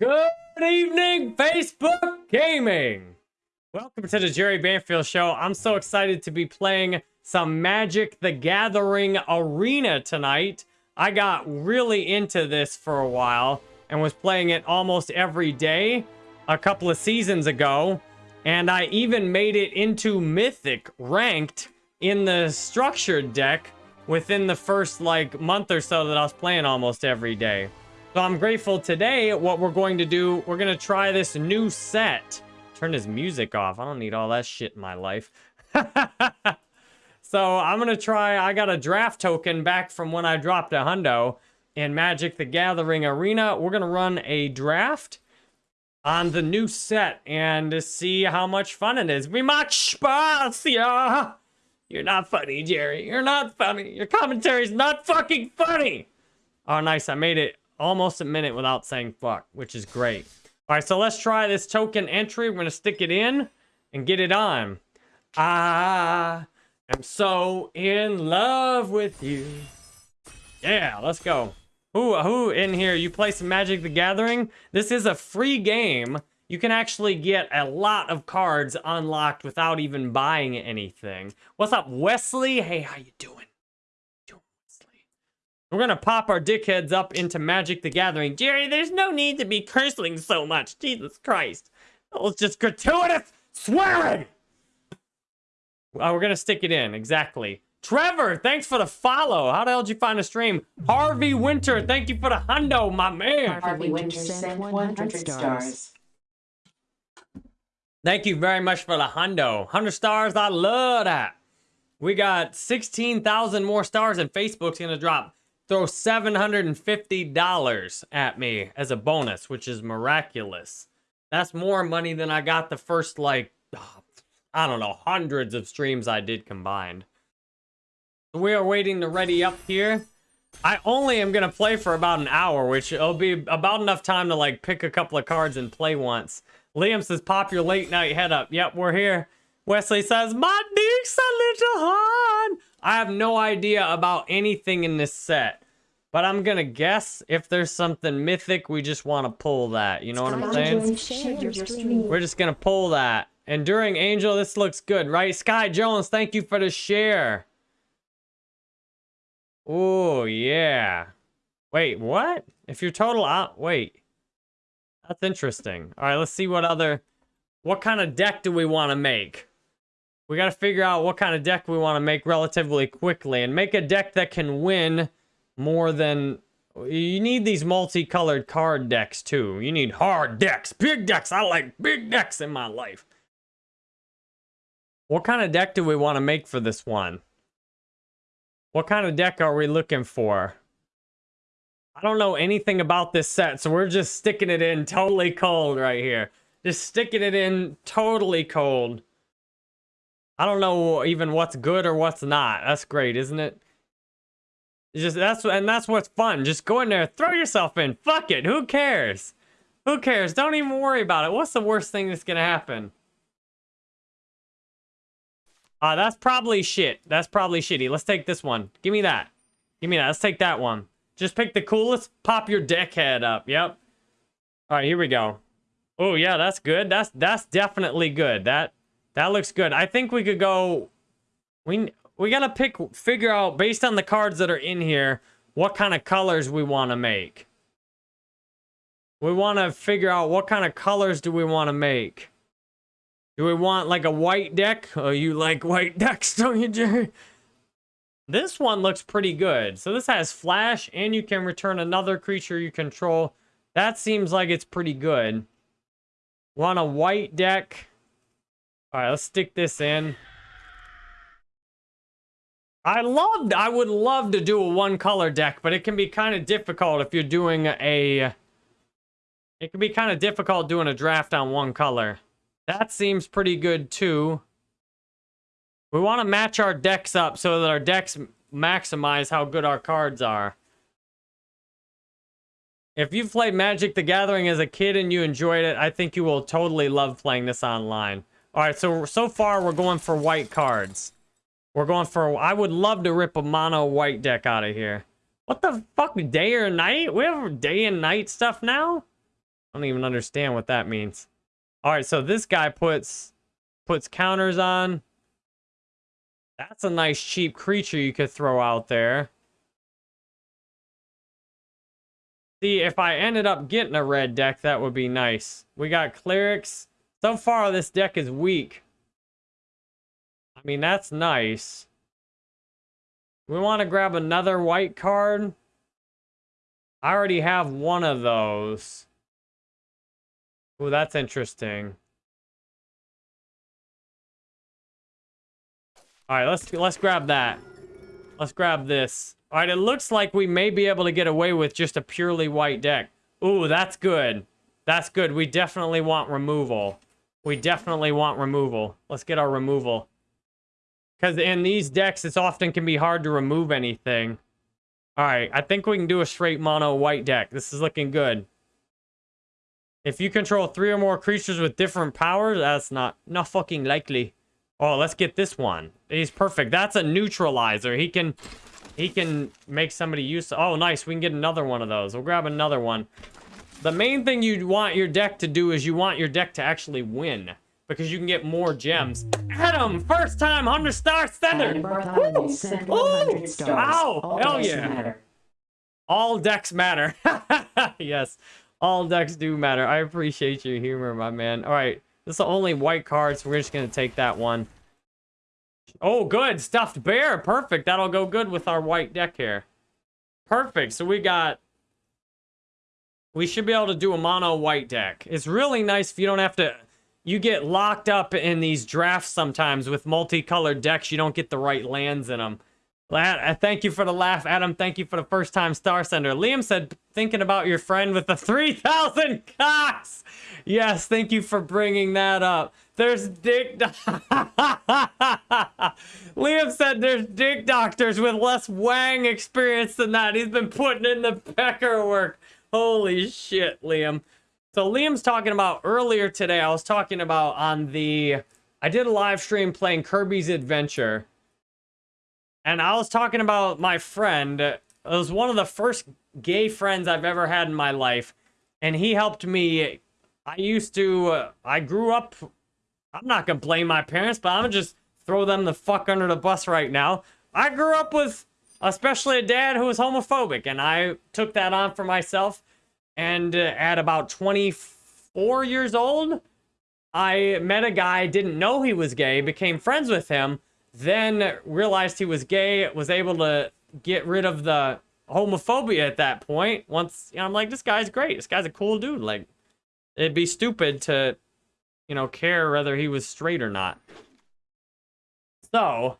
Good evening, Facebook Gaming. Welcome to the Jerry Banfield Show. I'm so excited to be playing some Magic the Gathering Arena tonight. I got really into this for a while and was playing it almost every day a couple of seasons ago. And I even made it into Mythic ranked in the structured deck within the first like month or so that I was playing almost every day. So I'm grateful today. What we're going to do, we're going to try this new set. Turn his music off. I don't need all that shit in my life. so I'm going to try. I got a draft token back from when I dropped a hundo in Magic the Gathering Arena. We're going to run a draft on the new set and see how much fun it is. We much spacia. You're not funny, Jerry. You're not funny. Your commentary's not fucking funny. Oh, nice. I made it almost a minute without saying fuck, which is great. All right, so let's try this token entry. We're going to stick it in and get it on. I am so in love with you. Yeah, let's go. Who, who in here, you play some Magic the Gathering? This is a free game. You can actually get a lot of cards unlocked without even buying anything. What's up, Wesley? Hey, how you doing? We're gonna pop our dickheads up into Magic the Gathering. Jerry, there's no need to be cursing so much. Jesus Christ. That was just gratuitous swearing! Uh, we're gonna stick it in, exactly. Trevor, thanks for the follow. How the hell did you find the stream? Harvey Winter, thank you for the hundo, my man. Harvey Winter sent 100 stars. Thank you very much for the hundo. 100 stars, I love that. We got 16,000 more stars and Facebook's gonna drop throw $750 at me as a bonus, which is miraculous. That's more money than I got the first, like, I don't know, hundreds of streams I did combined. We are waiting to ready up here. I only am going to play for about an hour, which it'll be about enough time to, like, pick a couple of cards and play once. Liam says, pop your late night head up. Yep, we're here. Wesley says, my dick's a little hard. I have no idea about anything in this set. But I'm gonna guess if there's something mythic, we just want to pull that. You know what I'm saying? We're just gonna pull that. Enduring Angel, this looks good, right? Sky Jones, thank you for the share. Oh, yeah. Wait, what? If you're total out... Wait. That's interesting. All right, let's see what other... What kind of deck do we want to make? We got to figure out what kind of deck we want to make relatively quickly. And make a deck that can win more than... You need these multicolored card decks, too. You need hard decks, big decks. I like big decks in my life. What kind of deck do we want to make for this one? What kind of deck are we looking for? I don't know anything about this set, so we're just sticking it in totally cold right here. Just sticking it in totally cold. I don't know even what's good or what's not. That's great, isn't it? It's just that's and that's what's fun. Just go in there, throw yourself in. Fuck it. Who cares? Who cares? Don't even worry about it. What's the worst thing that's gonna happen? Uh, that's probably shit. That's probably shitty. Let's take this one. Give me that. Give me that. Let's take that one. Just pick the coolest. Pop your deck head up. Yep. All right, here we go. Oh, yeah, that's good. That's that's definitely good. That that looks good. I think we could go... We, we gotta pick, figure out, based on the cards that are in here, what kind of colors we want to make. We want to figure out what kind of colors do we want to make. Do we want like a white deck? Oh, you like white decks, don't you, Jerry? This one looks pretty good. So this has flash and you can return another creature you control. That seems like it's pretty good. Want a white deck? All right, let's stick this in. I loved, I would love to do a one color deck, but it can be kind of difficult if you're doing a, it can be kind of difficult doing a draft on one color. That seems pretty good too. We want to match our decks up so that our decks maximize how good our cards are. If you've played Magic the Gathering as a kid and you enjoyed it, I think you will totally love playing this online. All right, so so far we're going for white cards. We're going for... I would love to rip a mono white deck out of here. What the fuck? Day or night? We have day and night stuff now? I don't even understand what that means. All right, so this guy puts puts counters on. That's a nice cheap creature you could throw out there. See, if I ended up getting a red deck, that would be nice. We got clerics. So far, this deck is weak. I mean, that's nice. We want to grab another white card. I already have one of those. Oh, that's interesting. All right, let's let's grab that. Let's grab this. All right, it looks like we may be able to get away with just a purely white deck. Ooh, that's good. That's good. We definitely want removal. We definitely want removal. Let's get our removal. Because in these decks, it's often can be hard to remove anything. All right, I think we can do a straight mono white deck. This is looking good. If you control three or more creatures with different powers, that's not not fucking likely. Oh, let's get this one. He's perfect. That's a neutralizer. He can he can make somebody use... Oh, nice. We can get another one of those. We'll grab another one. The main thing you want your deck to do is you want your deck to actually win. Because you can get more gems. Adam, first time 100 star sender. Sent 100 stars. All hell decks yeah. matter. All decks matter. yes, all decks do matter. I appreciate your humor, my man. All right, this is the only white card, so we're just going to take that one. Oh, good. Stuffed bear. Perfect. That'll go good with our white deck here. Perfect. So we got... We should be able to do a mono white deck. It's really nice if you don't have to... You get locked up in these drafts sometimes with multicolored decks. You don't get the right lands in them. I uh, thank you for the laugh, Adam. Thank you for the first time star sender. Liam said, thinking about your friend with the 3,000 cocks. Yes, thank you for bringing that up. There's dick. Liam said there's dick doctors with less wang experience than that. He's been putting in the pecker work. Holy shit, Liam. So Liam's talking about earlier today. I was talking about on the. I did a live stream playing Kirby's Adventure. And I was talking about my friend. It was one of the first gay friends I've ever had in my life. And he helped me. I used to. I grew up. I'm not going to blame my parents, but I'm going to just throw them the fuck under the bus right now. I grew up with, especially a dad who was homophobic. And I took that on for myself. And uh, at about 24 years old, I met a guy, didn't know he was gay, became friends with him then realized he was gay, was able to get rid of the homophobia at that point. Once, you know, I'm like, this guy's great. This guy's a cool dude. Like, it'd be stupid to, you know, care whether he was straight or not. So,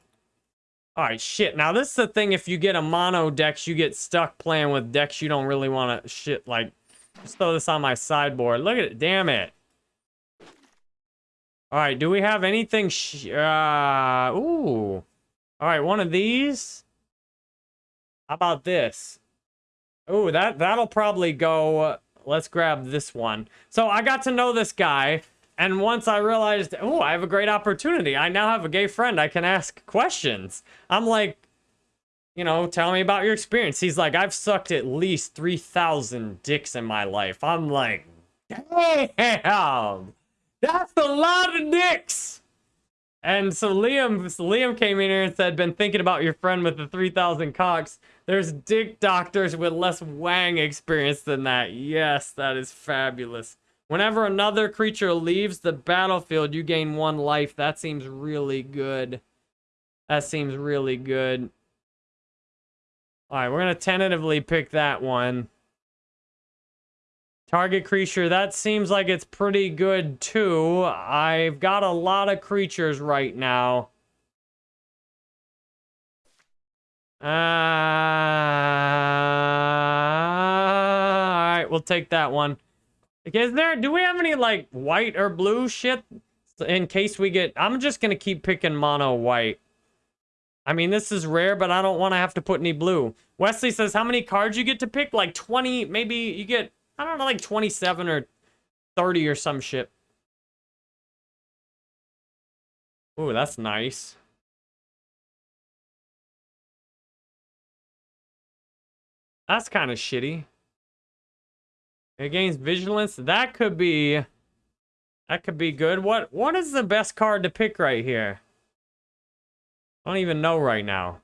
all right, shit. Now, this is the thing. If you get a mono decks, you get stuck playing with decks you don't really want to shit. Like, just throw this on my sideboard. Look at it. Damn it. All right, do we have anything? Uh, ooh. All right, one of these. How about this? Ooh, that, that'll probably go. Let's grab this one. So I got to know this guy. And once I realized, oh, I have a great opportunity. I now have a gay friend. I can ask questions. I'm like, you know, tell me about your experience. He's like, I've sucked at least 3,000 dicks in my life. I'm like, damn. That's a lot of dicks. And so Liam, Liam came in here and said, been thinking about your friend with the 3,000 cocks. There's dick doctors with less wang experience than that. Yes, that is fabulous. Whenever another creature leaves the battlefield, you gain one life. That seems really good. That seems really good. All right, we're going to tentatively pick that one. Target creature, that seems like it's pretty good too. I've got a lot of creatures right now. Uh, Alright, we'll take that one. Is there, do we have any like white or blue shit in case we get, I'm just going to keep picking mono white. I mean, this is rare, but I don't want to have to put any blue. Wesley says, how many cards you get to pick? Like 20, maybe you get I don't know, like 27 or 30 or some shit. Ooh, that's nice. That's kind of shitty. It gains vigilance. That could be that could be good. What what is the best card to pick right here? I don't even know right now.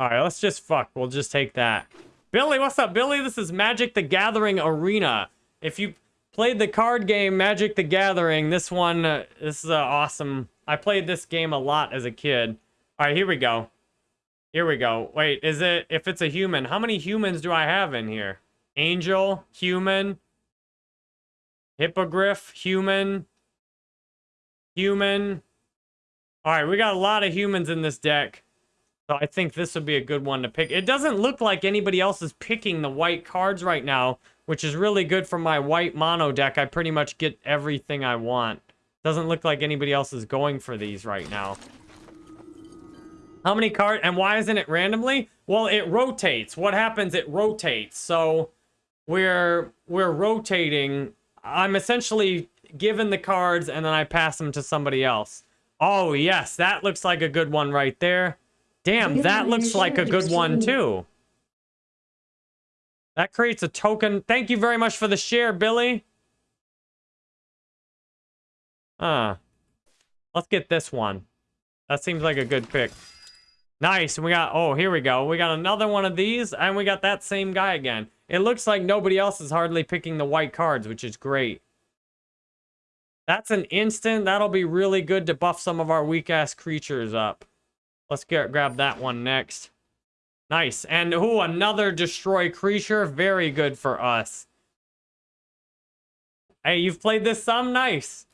Alright, let's just fuck. We'll just take that. Billy, what's up, Billy? This is Magic the Gathering Arena. If you played the card game Magic the Gathering, this one, uh, this is uh, awesome. I played this game a lot as a kid. Alright, here we go. Here we go. Wait, is it, if it's a human, how many humans do I have in here? Angel, human, hippogriff, human, human. Alright, we got a lot of humans in this deck. So I think this would be a good one to pick. It doesn't look like anybody else is picking the white cards right now, which is really good for my white mono deck. I pretty much get everything I want. Doesn't look like anybody else is going for these right now. How many cards? And why isn't it randomly? Well, it rotates. What happens? It rotates. So we're we're rotating. I'm essentially given the cards and then I pass them to somebody else. Oh, yes. That looks like a good one right there. Damn, that looks like a good one too. That creates a token. Thank you very much for the share, Billy. Uh, let's get this one. That seems like a good pick. Nice. We got, oh, here we go. We got another one of these, and we got that same guy again. It looks like nobody else is hardly picking the white cards, which is great. That's an instant. That'll be really good to buff some of our weak-ass creatures up. Let's get grab that one next. Nice. And who another destroy creature. Very good for us. Hey, you've played this some? Nice.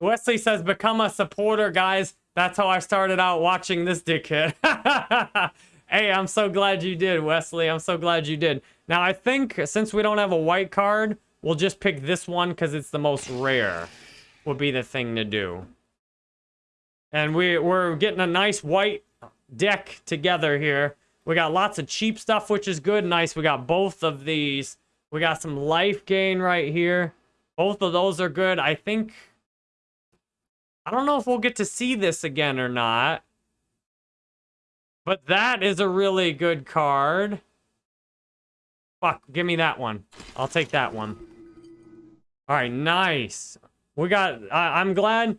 Wesley says, become a supporter, guys. That's how I started out watching this dickhead. hey, I'm so glad you did, Wesley. I'm so glad you did. Now, I think since we don't have a white card, we'll just pick this one because it's the most rare. Would be the thing to do. And we, we're getting a nice white deck together here. We got lots of cheap stuff, which is good. Nice. We got both of these. We got some life gain right here. Both of those are good. I think... I don't know if we'll get to see this again or not. But that is a really good card. Fuck, give me that one. I'll take that one. All right, nice. We got... I, I'm glad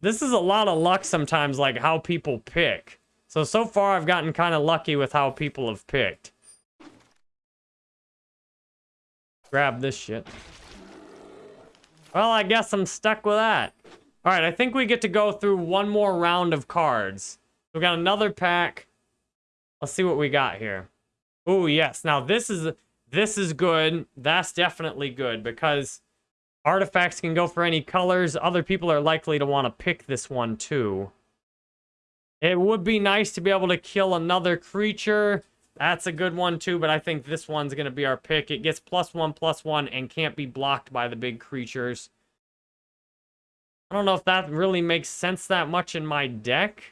this is a lot of luck sometimes, like how people pick. So, so far I've gotten kind of lucky with how people have picked. Grab this shit. Well, I guess I'm stuck with that. All right, I think we get to go through one more round of cards. We got another pack. Let's see what we got here. Oh, yes. Now, this is this is good. That's definitely good because Artifacts can go for any colors. Other people are likely to want to pick this one too. It would be nice to be able to kill another creature. That's a good one too, but I think this one's going to be our pick. It gets plus one, plus one, and can't be blocked by the big creatures. I don't know if that really makes sense that much in my deck.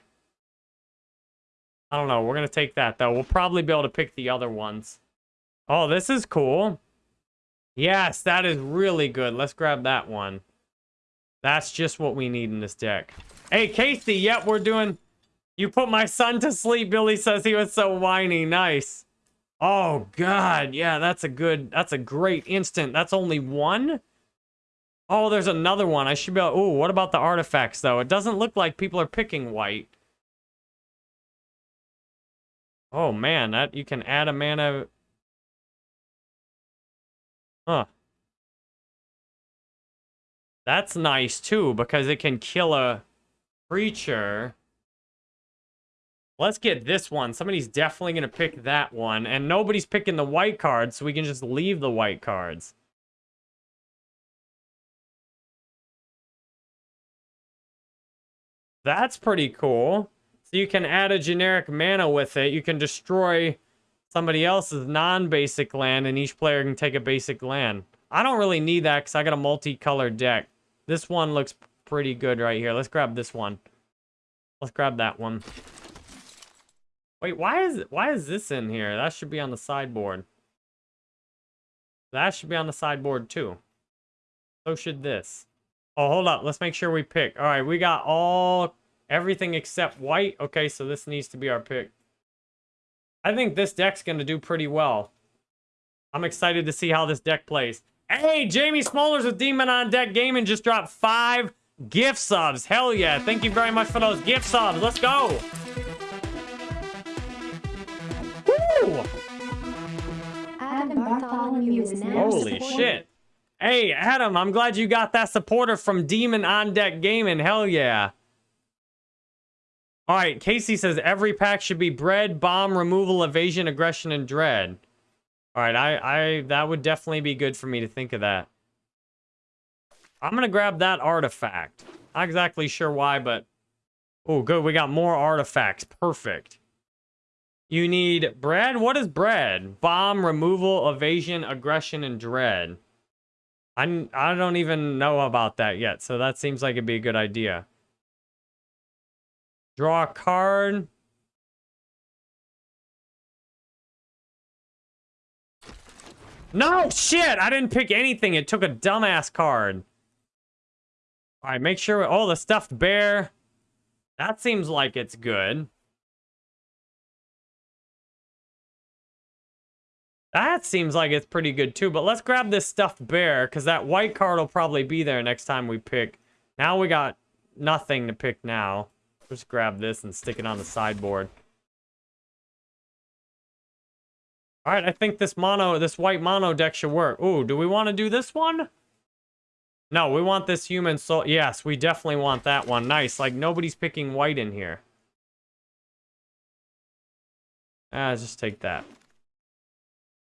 I don't know. We're going to take that, though. We'll probably be able to pick the other ones. Oh, this is cool. Yes, that is really good. Let's grab that one. That's just what we need in this deck. Hey, Casey, yep, we're doing... You put my son to sleep, Billy says he was so whiny. Nice. Oh, God. Yeah, that's a good... That's a great instant. That's only one? Oh, there's another one. I should be... Oh, what about the artifacts, though? It doesn't look like people are picking white. Oh, man. that You can add a mana... Huh. That's nice too, because it can kill a creature. Let's get this one. Somebody's definitely going to pick that one. And nobody's picking the white cards, so we can just leave the white cards. That's pretty cool. So you can add a generic mana with it. You can destroy somebody else's non-basic land, and each player can take a basic land. I don't really need that because I got a multicolored deck. This one looks pretty good right here. Let's grab this one. Let's grab that one. Wait, why is why is this in here? That should be on the sideboard. That should be on the sideboard too. So should this. Oh, hold up. Let's make sure we pick. All right, we got all Everything except white. Okay, so this needs to be our pick. I think this deck's going to do pretty well. I'm excited to see how this deck plays. Hey, Jamie Smollers with Demon on Deck Gaming just dropped five gift subs. Hell yeah. Thank you very much for those gift subs. Let's go. Woo! Adam Bartholomew is now Holy shit. Hey, Adam, I'm glad you got that supporter from Demon on Deck Gaming. Hell yeah. All right, Casey says every pack should be bread, bomb, removal, evasion, aggression, and dread. All right, I, I, that would definitely be good for me to think of that. I'm gonna grab that artifact. Not exactly sure why, but oh, good. We got more artifacts. Perfect. You need bread. What is bread? Bomb, removal, evasion, aggression, and dread. I I don't even know about that yet, so that seems like it'd be a good idea. Draw a card. No, shit! I didn't pick anything. It took a dumbass card. All right, make sure... Oh, the stuffed bear. That seems like it's good. That seems like it's pretty good too, but let's grab this stuffed bear, because that white card will probably be there next time we pick. Now we got nothing to pick now. Just grab this and stick it on the sideboard. All right, I think this mono, this white mono deck should work. Ooh, do we want to do this one? No, we want this human soul. Yes, we definitely want that one. Nice. Like, nobody's picking white in here. Ah, just take that.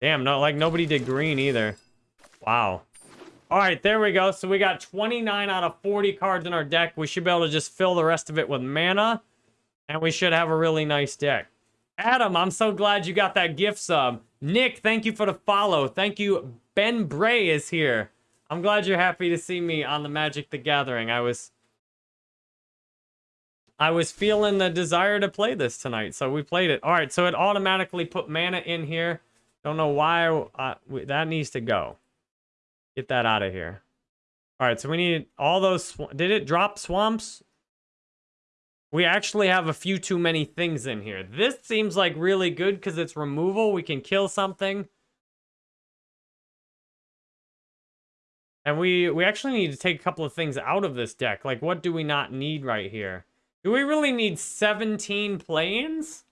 Damn, no, like, nobody did green either. Wow. All right, there we go. So we got 29 out of 40 cards in our deck. We should be able to just fill the rest of it with mana. And we should have a really nice deck. Adam, I'm so glad you got that gift sub. Nick, thank you for the follow. Thank you. Ben Bray is here. I'm glad you're happy to see me on the Magic the Gathering. I was I was feeling the desire to play this tonight, so we played it. All right, so it automatically put mana in here. Don't know why that needs to go. Get that out of here. All right, so we need all those. Did it drop swamps? We actually have a few too many things in here. This seems like really good because it's removal. We can kill something. And we, we actually need to take a couple of things out of this deck. Like, what do we not need right here? Do we really need 17 plains?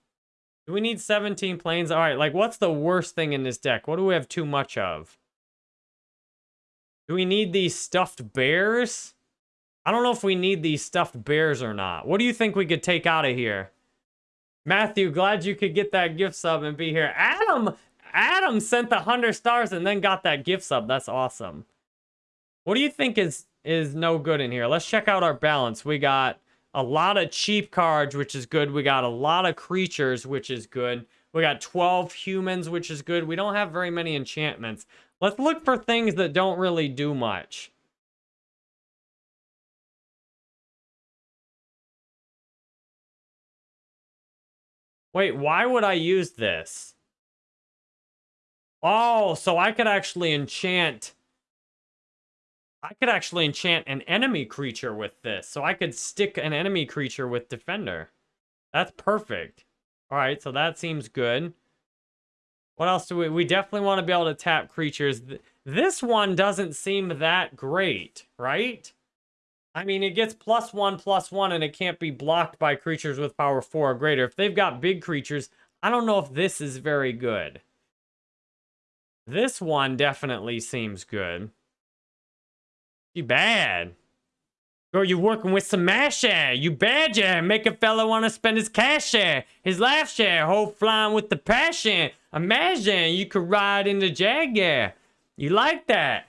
Do we need 17 plains? All right, like, what's the worst thing in this deck? What do we have too much of? Do we need these stuffed bears? I don't know if we need these stuffed bears or not. What do you think we could take out of here? Matthew, glad you could get that gift sub and be here. Adam, Adam sent the 100 stars and then got that gift sub. That's awesome. What do you think is is no good in here? Let's check out our balance. We got a lot of cheap cards, which is good. We got a lot of creatures, which is good. We got 12 humans, which is good. We don't have very many enchantments. Let's look for things that don't really do much. Wait, why would I use this? Oh, so I could actually enchant... I could actually enchant an enemy creature with this. So I could stick an enemy creature with Defender. That's perfect. All right, so that seems good. What else do we... We definitely want to be able to tap creatures. This one doesn't seem that great, right? I mean, it gets plus one, plus one, and it can't be blocked by creatures with power four or greater. If they've got big creatures, I don't know if this is very good. This one definitely seems good. You bad. Girl, you working with some mash. You bad, yeah. Make a fella want to spend his cash share, his life share, whole flying with the passion. Imagine you could ride in the Jag, yeah. You like that.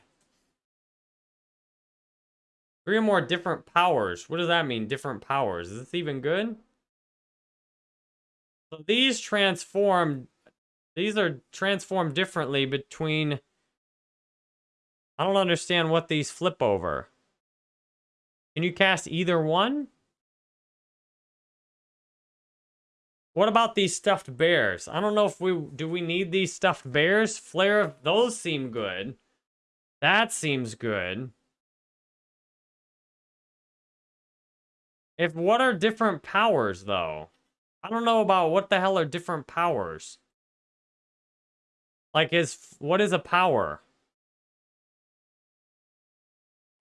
Three or more different powers. What does that mean, different powers? Is this even good? So these transform... These are transformed differently between... I don't understand what these flip over. Can you cast either one? What about these stuffed bears? I don't know if we... Do we need these stuffed bears? Flare... Those seem good. That seems good. If what are different powers though? I don't know about what the hell are different powers. Like is what is a power?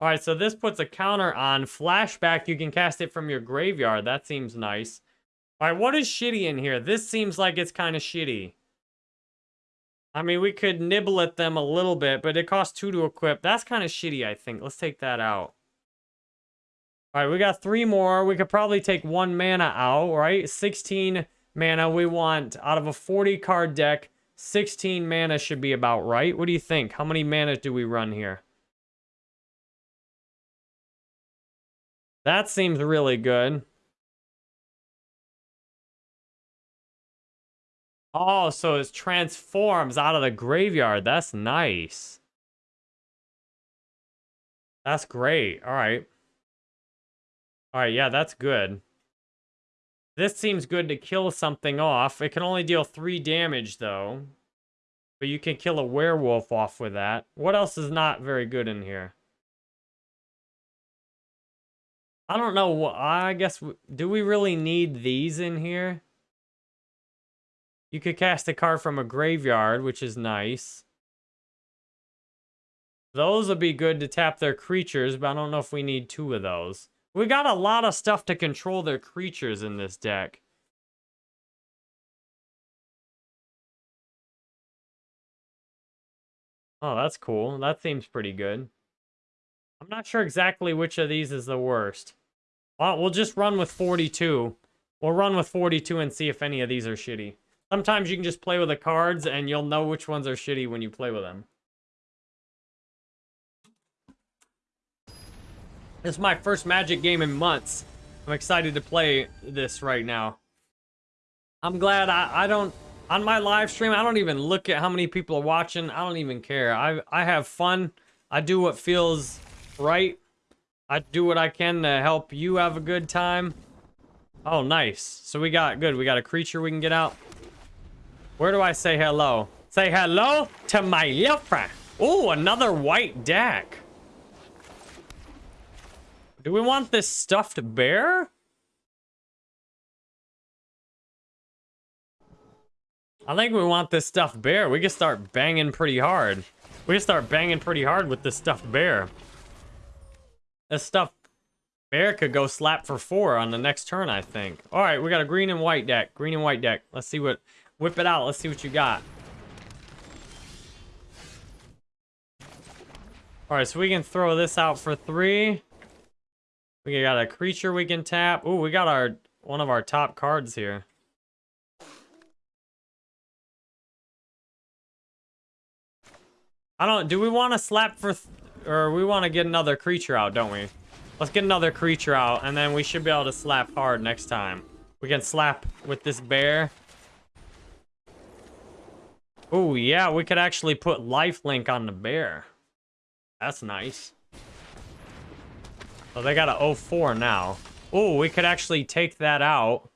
All right, so this puts a counter on flashback. You can cast it from your graveyard. That seems nice. All right, what is shitty in here? This seems like it's kind of shitty. I mean, we could nibble at them a little bit, but it costs two to equip. That's kind of shitty, I think. Let's take that out. All right, we got three more. We could probably take one mana out, right? 16 mana we want out of a 40 card deck. 16 mana should be about right. What do you think? How many mana do we run here? That seems really good. Oh, so it transforms out of the graveyard. That's nice. That's great. All right. All right, yeah, that's good. This seems good to kill something off. It can only deal three damage, though. But you can kill a werewolf off with that. What else is not very good in here? I don't know. I guess, do we really need these in here? You could cast a card from a graveyard, which is nice. Those would be good to tap their creatures, but I don't know if we need two of those. We got a lot of stuff to control their creatures in this deck. Oh, that's cool. That seems pretty good. I'm not sure exactly which of these is the worst. Well, we'll just run with 42. We'll run with 42 and see if any of these are shitty. Sometimes you can just play with the cards and you'll know which ones are shitty when you play with them. This is my first Magic game in months. I'm excited to play this right now. I'm glad I, I don't... On my live stream, I don't even look at how many people are watching. I don't even care. I, I have fun. I do what feels right. I do what I can to help you have a good time. Oh, nice. So we got... Good. We got a creature we can get out. Where do I say hello? Say hello to my girlfriend. Oh, another white deck. Do we want this stuffed bear? I think we want this stuffed bear. We can start banging pretty hard. We can start banging pretty hard with this stuffed bear. This stuff, bear could go slap for four on the next turn, I think. All right, we got a green and white deck. Green and white deck. Let's see what... Whip it out. Let's see what you got. All right, so we can throw this out for three. We got a creature we can tap. Ooh, we got our one of our top cards here. I don't, do we want to slap for, or we want to get another creature out, don't we? Let's get another creature out, and then we should be able to slap hard next time. We can slap with this bear. Oh, yeah, we could actually put lifelink on the bear. That's nice. Oh, they got a 04 now. Oh, we could actually take that out.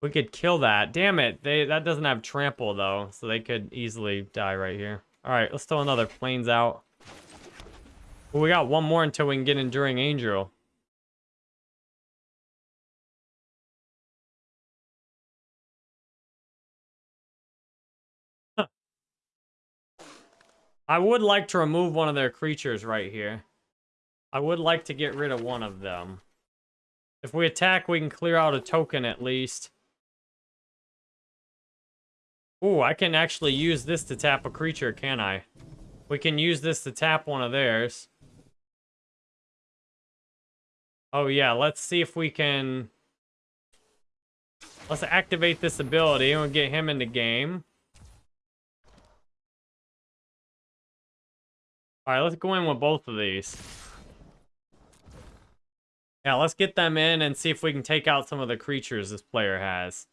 We could kill that. Damn it. They That doesn't have trample, though, so they could easily die right here. All right, let's throw another plains out. Well, we got one more until we can get Enduring Angel. I would like to remove one of their creatures right here. I would like to get rid of one of them. If we attack, we can clear out a token at least. Ooh, I can actually use this to tap a creature, can I? We can use this to tap one of theirs. Oh yeah, let's see if we can... Let's activate this ability and we'll get him in the game. Alright, let's go in with both of these. Yeah, let's get them in and see if we can take out some of the creatures this player has.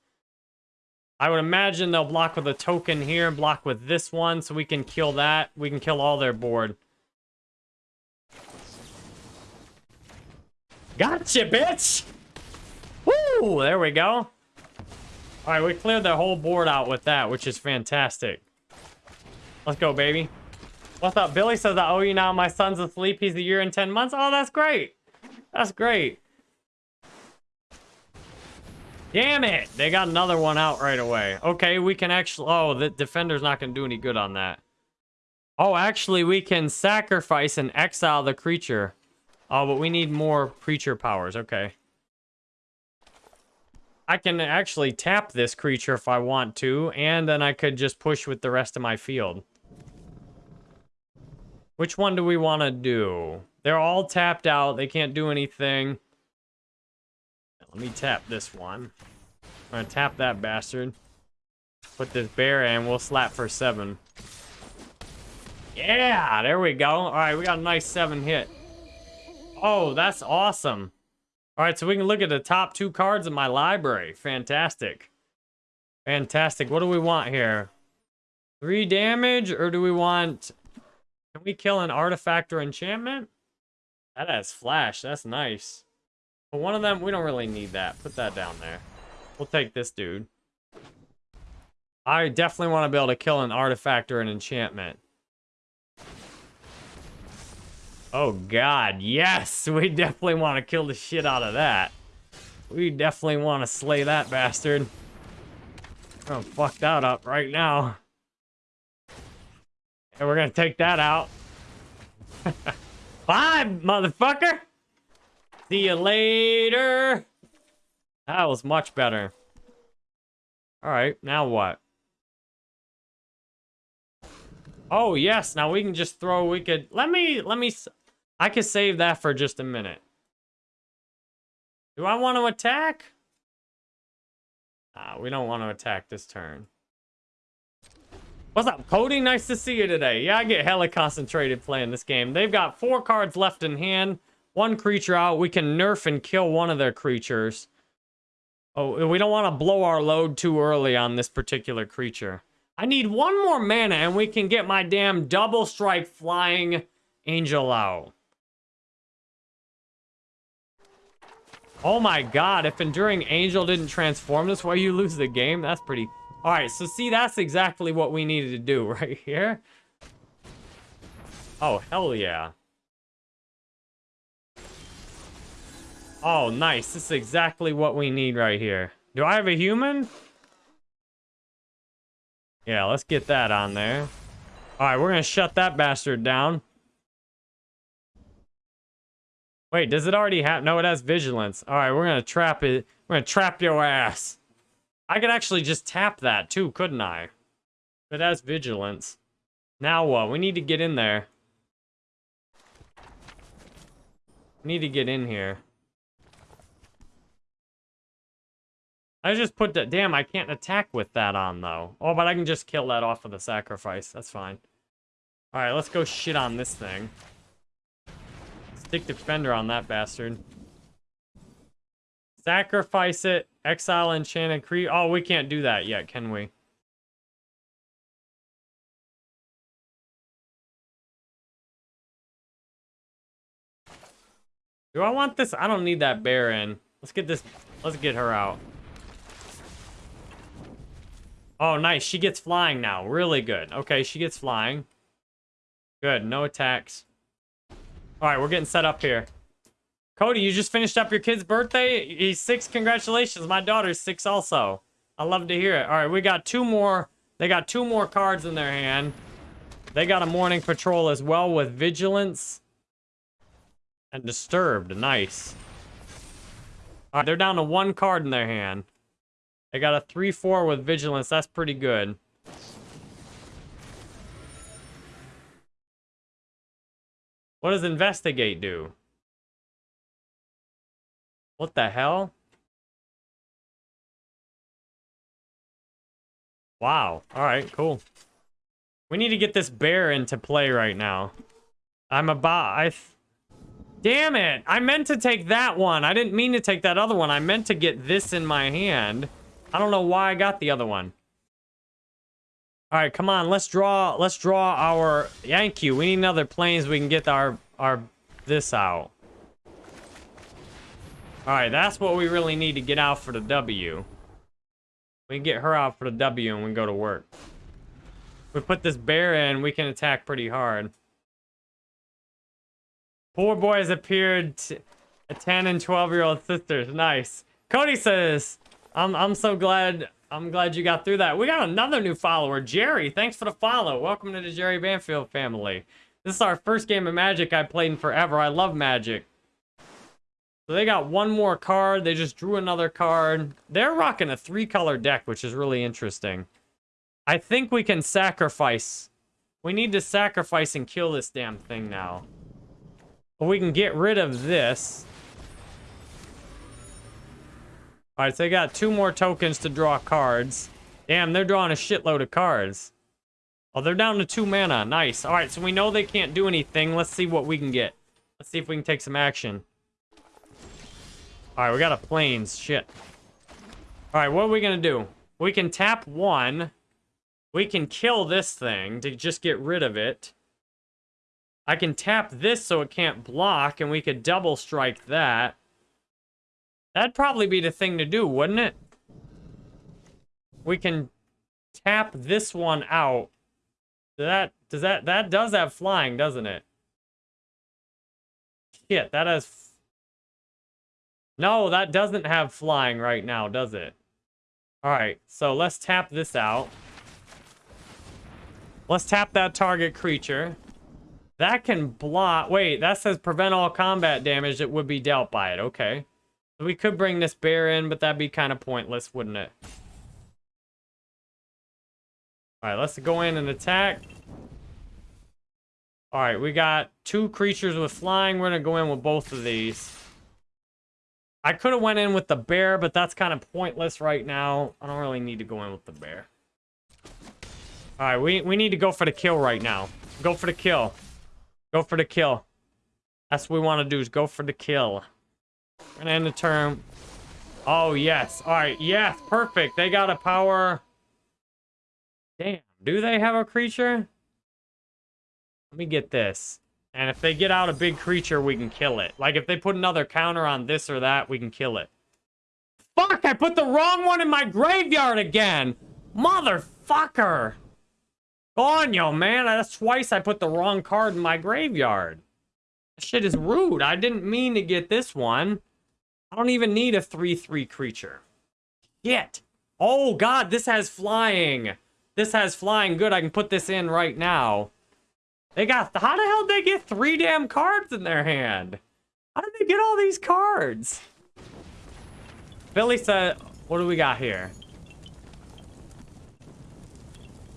I would imagine they'll block with a token here, and block with this one, so we can kill that. We can kill all their board. Gotcha, bitch! Woo! There we go. Alright, we cleared the whole board out with that, which is fantastic. Let's go, baby. What's up? Billy says, I owe you now. My son's asleep. He's a year and 10 months. Oh, that's great. That's great. Damn it! They got another one out right away. Okay, we can actually... Oh, the defender's not going to do any good on that. Oh, actually, we can sacrifice and exile the creature. Oh, but we need more creature powers. Okay. I can actually tap this creature if I want to, and then I could just push with the rest of my field. Which one do we want to do? They're all tapped out. They can't do anything. Let me tap this one. I'm going to tap that bastard. Put this bear in. We'll slap for seven. Yeah, there we go. All right, we got a nice seven hit. Oh, that's awesome. All right, so we can look at the top two cards in my library. Fantastic. Fantastic. What do we want here? Three damage, or do we want... Can we kill an artifact or enchantment? That has flash. That's nice. But one of them, we don't really need that. Put that down there. We'll take this dude. I definitely want to be able to kill an artifact or an enchantment. Oh, God. Yes! We definitely want to kill the shit out of that. We definitely want to slay that bastard. I'm gonna fuck that up right now. And we're gonna take that out. Bye, motherfucker! See you later! That was much better. Alright, now what? Oh, yes, now we can just throw, we could, let me, let me, I could save that for just a minute. Do I want to attack? Ah, we don't want to attack this turn. What's up, Cody? Nice to see you today. Yeah, I get hella concentrated playing this game. They've got four cards left in hand. One creature out. We can nerf and kill one of their creatures. Oh, we don't want to blow our load too early on this particular creature. I need one more mana and we can get my damn double strike flying angel out. Oh my god, if Enduring Angel didn't transform this way, you lose the game? That's pretty... Alright, so see, that's exactly what we needed to do right here. Oh, hell yeah. Oh, nice. This is exactly what we need right here. Do I have a human? Yeah, let's get that on there. Alright, we're gonna shut that bastard down. Wait, does it already have... No, it has vigilance. All right, we're to trap it. We're to trap your ass. I could actually just tap that too, couldn't I? It has vigilance. Now what? We need to get in there. We need to get in here. I just put that... Damn, I can't attack with that on, though. Oh, but I can just kill that off with a sacrifice. That's fine. All right, let's go shit on this thing. Stick defender on that bastard. Sacrifice it. Exile enchanted creep. Oh, we can't do that yet, can we? Do I want this? I don't need that bear in. Let's get this. Let's get her out. Oh, nice. She gets flying now. Really good. Okay, she gets flying. Good. No attacks. All right, we're getting set up here. Cody, you just finished up your kid's birthday? He's six. Congratulations. My daughter's six also. I love to hear it. All right, we got two more. They got two more cards in their hand. They got a mourning patrol as well with vigilance and disturbed. Nice. All right, they're down to one card in their hand. They got a 3-4 with vigilance. That's pretty good. What does investigate do? What the hell? Wow. All right, cool. We need to get this bear into play right now. I'm about... I... Damn it! I meant to take that one. I didn't mean to take that other one. I meant to get this in my hand. I don't know why I got the other one. All right, come on. Let's draw. Let's draw our Yankee. We need another plains. We can get our our this out. All right, that's what we really need to get out for the W. We get her out for the W and we go to work. we put this bear in, we can attack pretty hard. Poor boys appeared a 10 and 12 year old sisters. Nice. Cody says, I'm I'm so glad I'm glad you got through that. We got another new follower, Jerry. Thanks for the follow. Welcome to the Jerry Banfield family. This is our first game of Magic I've played in forever. I love Magic. So they got one more card. They just drew another card. They're rocking a three-color deck, which is really interesting. I think we can sacrifice. We need to sacrifice and kill this damn thing now. But we can get rid of this. Alright, so they got two more tokens to draw cards. Damn, they're drawing a shitload of cards. Oh, they're down to two mana. Nice. Alright, so we know they can't do anything. Let's see what we can get. Let's see if we can take some action. Alright, we got a plains. Shit. Alright, what are we gonna do? We can tap one. We can kill this thing to just get rid of it. I can tap this so it can't block, and we could double strike that. That'd probably be the thing to do, wouldn't it? We can tap this one out. That does that that does have flying, doesn't it? Shit, that has No, that doesn't have flying right now, does it? All right, so let's tap this out. Let's tap that target creature. That can block. Wait, that says prevent all combat damage that would be dealt by it. Okay. So we could bring this bear in, but that'd be kind of pointless, wouldn't it? Alright, let's go in and attack. Alright, we got two creatures with flying. We're going to go in with both of these. I could have went in with the bear, but that's kind of pointless right now. I don't really need to go in with the bear. Alright, we, we need to go for the kill right now. Go for the kill. Go for the kill. That's what we want to do is go for the kill. Gonna end the turn. Oh, yes. All right. Yes. Perfect. They got a power. Damn. Do they have a creature? Let me get this. And if they get out a big creature, we can kill it. Like, if they put another counter on this or that, we can kill it. Fuck! I put the wrong one in my graveyard again! Motherfucker! Go on, yo, man. That's twice I put the wrong card in my graveyard. That shit is rude. I didn't mean to get this one. I don't even need a 3-3 creature. Shit. Oh, God, this has flying. This has flying. Good, I can put this in right now. They got... How the hell did they get three damn cards in their hand? How did they get all these cards? Billy said... What do we got here?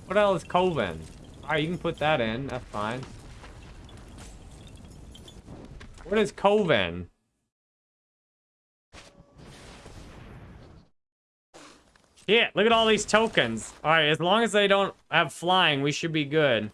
What else is Coven? Alright, you can put that in. That's fine. What is Coven? Yeah, look at all these tokens. Alright, as long as they don't have flying, we should be good.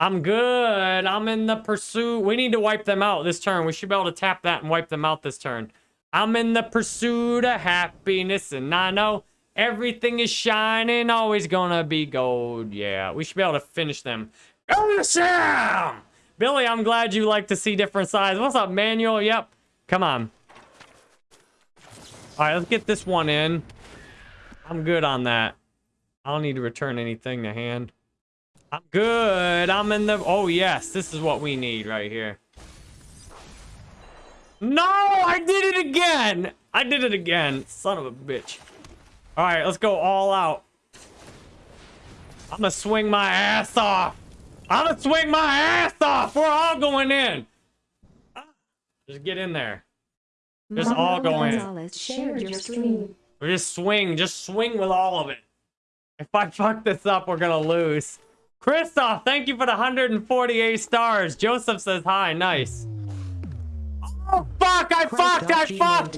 I'm good. I'm in the pursuit. We need to wipe them out this turn. We should be able to tap that and wipe them out this turn. I'm in the pursuit of happiness, and I know everything is shining, always gonna be gold. Yeah, we should be able to finish them. Awesome! Billy, I'm glad you like to see different sides. What's up, Manuel? Yep. Come on. All right, let's get this one in. I'm good on that. I don't need to return anything to hand. I'm good. I'm in the... Oh, yes. This is what we need right here. No! I did it again! I did it again. Son of a bitch. All right, let's go all out. I'm gonna swing my ass off. I'm gonna swing my ass off. We're all going in. Just get in there. Just all go in. Shared your stream. Just swing. Just swing with all of it. If I fuck this up, we're gonna lose. Christoph, thank you for the 148 stars. Joseph says hi. Nice. Oh, fuck! I fucked! I fucked!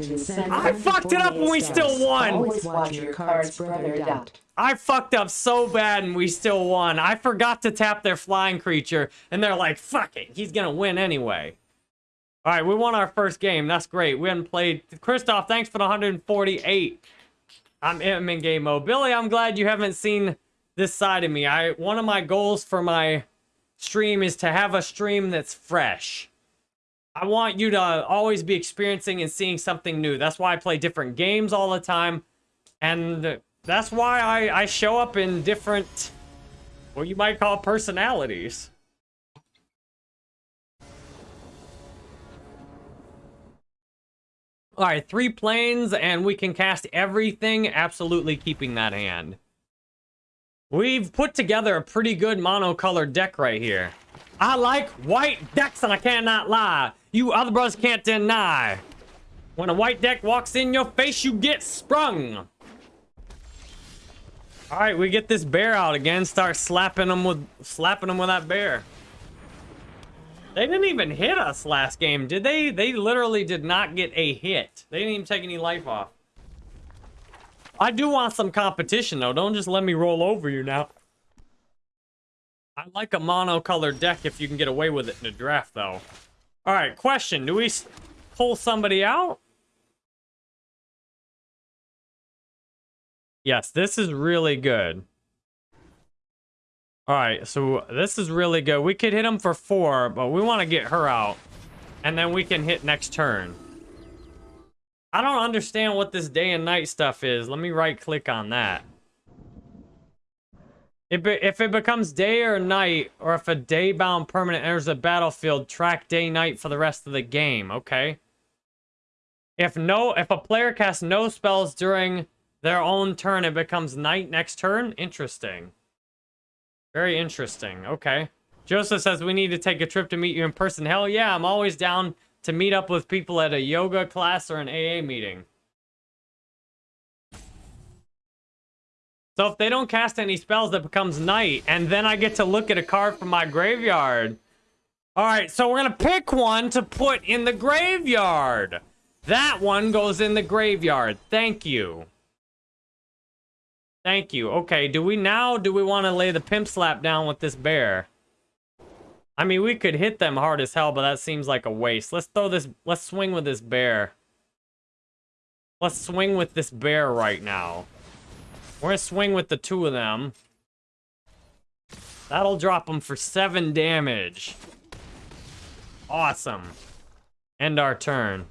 I fucked it up and we still won! Always watch your cards, brother. Dot. I fucked up so bad and we still won. I forgot to tap their flying creature, and they're like, fuck it, he's gonna win anyway. All right, we won our first game. That's great. We haven't played. Christoph, thanks for the 148. I'm I'm in game mode. Billy, I'm glad you haven't seen this side of me. I One of my goals for my stream is to have a stream that's fresh. I want you to always be experiencing and seeing something new. That's why I play different games all the time. And that's why I, I show up in different, what you might call personalities. All right, three plains, and we can cast everything, absolutely keeping that hand. We've put together a pretty good monocolored deck right here. I like white decks, and I cannot lie. You other brothers can't deny. When a white deck walks in your face, you get sprung. All right, we get this bear out again. Start slapping them with slapping them with that bear. They didn't even hit us last game, did they? They literally did not get a hit. They didn't even take any life off. I do want some competition, though. Don't just let me roll over you now. I like a monocolored deck if you can get away with it in a draft, though. All right, question. Do we pull somebody out? Yes, this is really good. All right, so this is really good. We could hit him for four, but we want to get her out. And then we can hit next turn. I don't understand what this day and night stuff is. Let me right click on that. If it, if it becomes day or night, or if a day-bound permanent enters the battlefield, track day-night for the rest of the game. Okay. If no, if a player casts no spells during their own turn, it becomes night next turn. Interesting. Very interesting. Okay. Joseph says we need to take a trip to meet you in person. Hell yeah, I'm always down to meet up with people at a yoga class or an AA meeting. So if they don't cast any spells, that becomes night. And then I get to look at a card from my graveyard. All right, so we're going to pick one to put in the graveyard. That one goes in the graveyard. Thank you. Thank you. Okay, do we now, do we want to lay the pimp slap down with this bear? I mean, we could hit them hard as hell, but that seems like a waste. Let's throw this, let's swing with this bear. Let's swing with this bear right now. We're gonna swing with the two of them. That'll drop them for seven damage. Awesome. End our turn.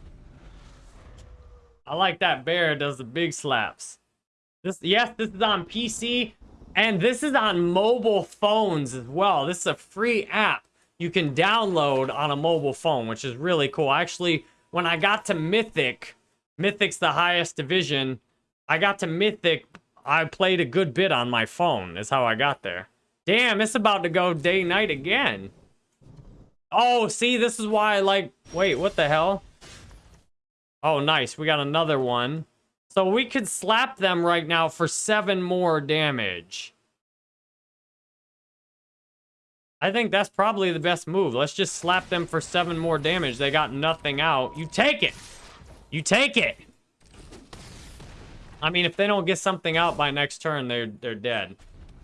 I like that bear does the big slaps. This, yes, this is on PC, and this is on mobile phones as well. This is a free app you can download on a mobile phone, which is really cool. Actually, when I got to Mythic, Mythic's the highest division. I got to Mythic, I played a good bit on my phone, is how I got there. Damn, it's about to go day-night again. Oh, see, this is why I like... Wait, what the hell? Oh, nice. We got another one. So we could slap them right now for seven more damage. I think that's probably the best move. Let's just slap them for seven more damage. They got nothing out. You take it. You take it. I mean, if they don't get something out by next turn, they're they're dead.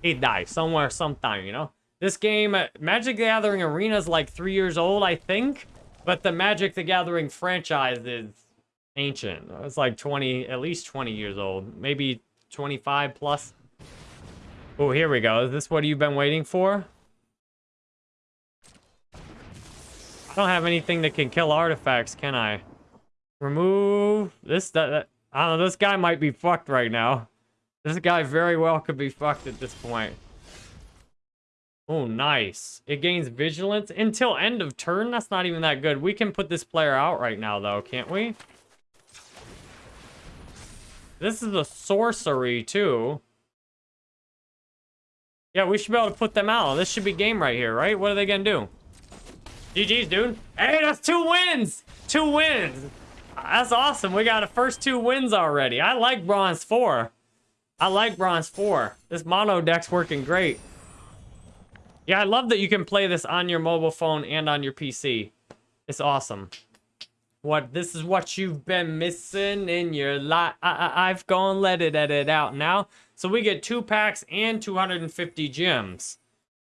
He die somewhere, sometime, you know? This game, uh, Magic the Gathering Arena is like three years old, I think. But the Magic the Gathering franchise is ancient. It's like 20, at least 20 years old. Maybe 25 plus. Oh, here we go. Is this what you've been waiting for? I don't have anything that can kill artifacts, can I? Remove this, that, that. I don't know, this guy might be fucked right now. This guy very well could be fucked at this point. Oh, nice. It gains vigilance until end of turn. That's not even that good. We can put this player out right now, though, can't we? This is a sorcery, too. Yeah, we should be able to put them out. This should be game right here, right? What are they gonna do? GG's, dude. Hey, that's two wins! Two wins! That's awesome. We got a first two wins already. I like Bronze 4. I like Bronze 4. This mono deck's working great. Yeah, I love that you can play this on your mobile phone and on your PC. It's awesome. What this is what you've been missing in your life. I, have gone let it edit out now. So we get two packs and 250 gems.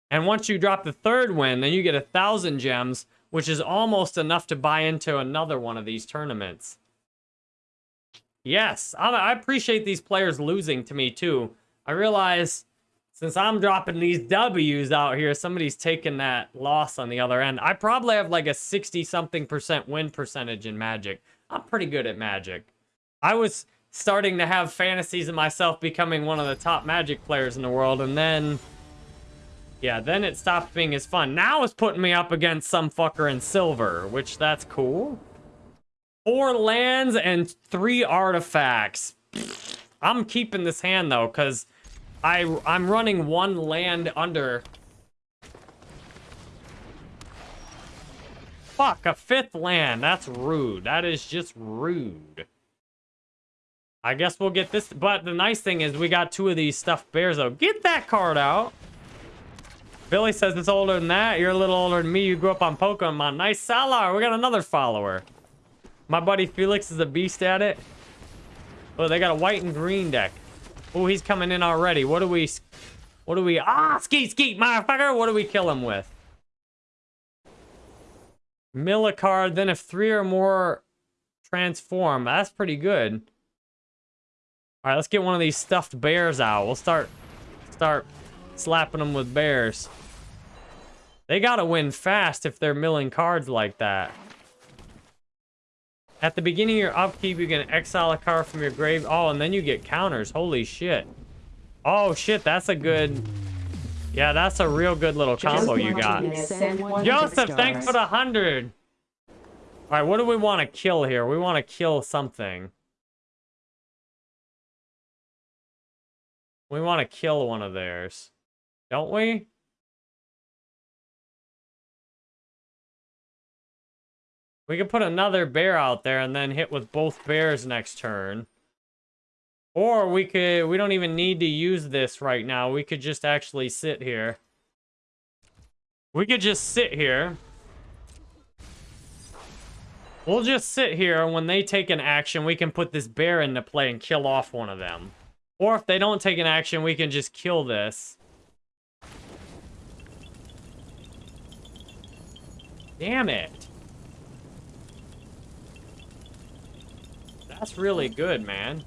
And once you drop the third win, then you get a thousand gems, which is almost enough to buy into another one of these tournaments. Yes, I, appreciate these players losing to me too. I realize since I'm dropping these W's out here, somebody's taking that loss on the other end. I probably have like a 60-something percent win percentage in Magic. I'm pretty good at Magic. I was starting to have fantasies of myself becoming one of the top Magic players in the world, and then... Yeah, then it stopped being as fun. Now it's putting me up against some fucker in silver, which that's cool. Four lands and three artifacts. I'm keeping this hand though, because I I'm running one land under. Fuck, a fifth land. That's rude. That is just rude. I guess we'll get this. But the nice thing is we got two of these stuffed bears, though. Get that card out. Billy says it's older than that. You're a little older than me. You grew up on Pokemon. Nice Salar. We got another follower. My buddy Felix is a beast at it. Oh, they got a white and green deck. Oh, he's coming in already. What do we... What do we... Ah, skeet, skeet, motherfucker. What do we kill him with? Mill a card. Then if three or more transform. That's pretty good. All right, let's get one of these stuffed bears out. We'll start... Start slapping them with bears. They gotta win fast if they're milling cards like that. At the beginning of your upkeep, you can exile a card from your grave. Oh, and then you get counters. Holy shit. Oh, shit, that's a good... Yeah, that's a real good little combo you got. Joseph, thanks for the 100. All right, what do we want to kill here? We want to kill something. We want to kill one of theirs. Don't we? We could put another bear out there and then hit with both bears next turn. Or we could, we don't even need to use this right now. We could just actually sit here. We could just sit here. We'll just sit here. When they take an action, we can put this bear into play and kill off one of them. Or if they don't take an action, we can just kill this. Damn it. That's really good, man.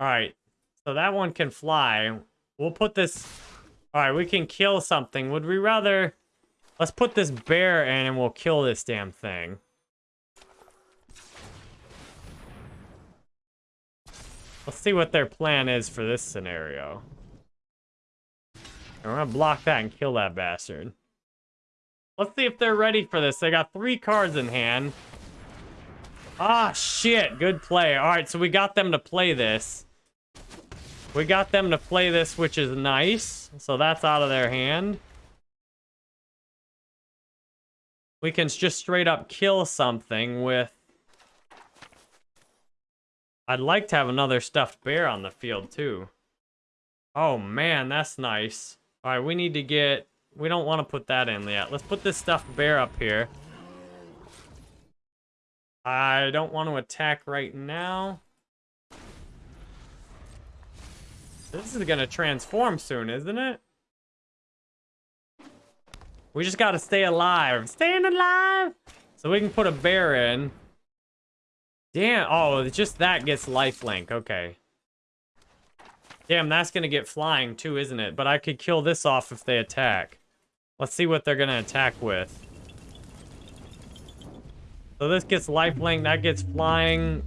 Alright. So that one can fly. We'll put this... Alright, we can kill something. Would we rather... Let's put this bear in and we'll kill this damn thing. Let's see what their plan is for this scenario. And we're gonna block that and kill that bastard. Let's see if they're ready for this. They got three cards in hand. Ah, shit. Good play. All right, so we got them to play this. We got them to play this, which is nice. So that's out of their hand. We can just straight up kill something with... I'd like to have another stuffed bear on the field, too. Oh, man, that's nice. All right, we need to get... We don't want to put that in yet. Let's put this stuffed bear up here. I don't want to attack right now. This is going to transform soon, isn't it? We just got to stay alive. Staying alive! So we can put a bear in. Damn. Oh, just that gets lifelink. Okay. Damn, that's going to get flying too, isn't it? But I could kill this off if they attack. Let's see what they're going to attack with. So this gets lifelink, that gets flying.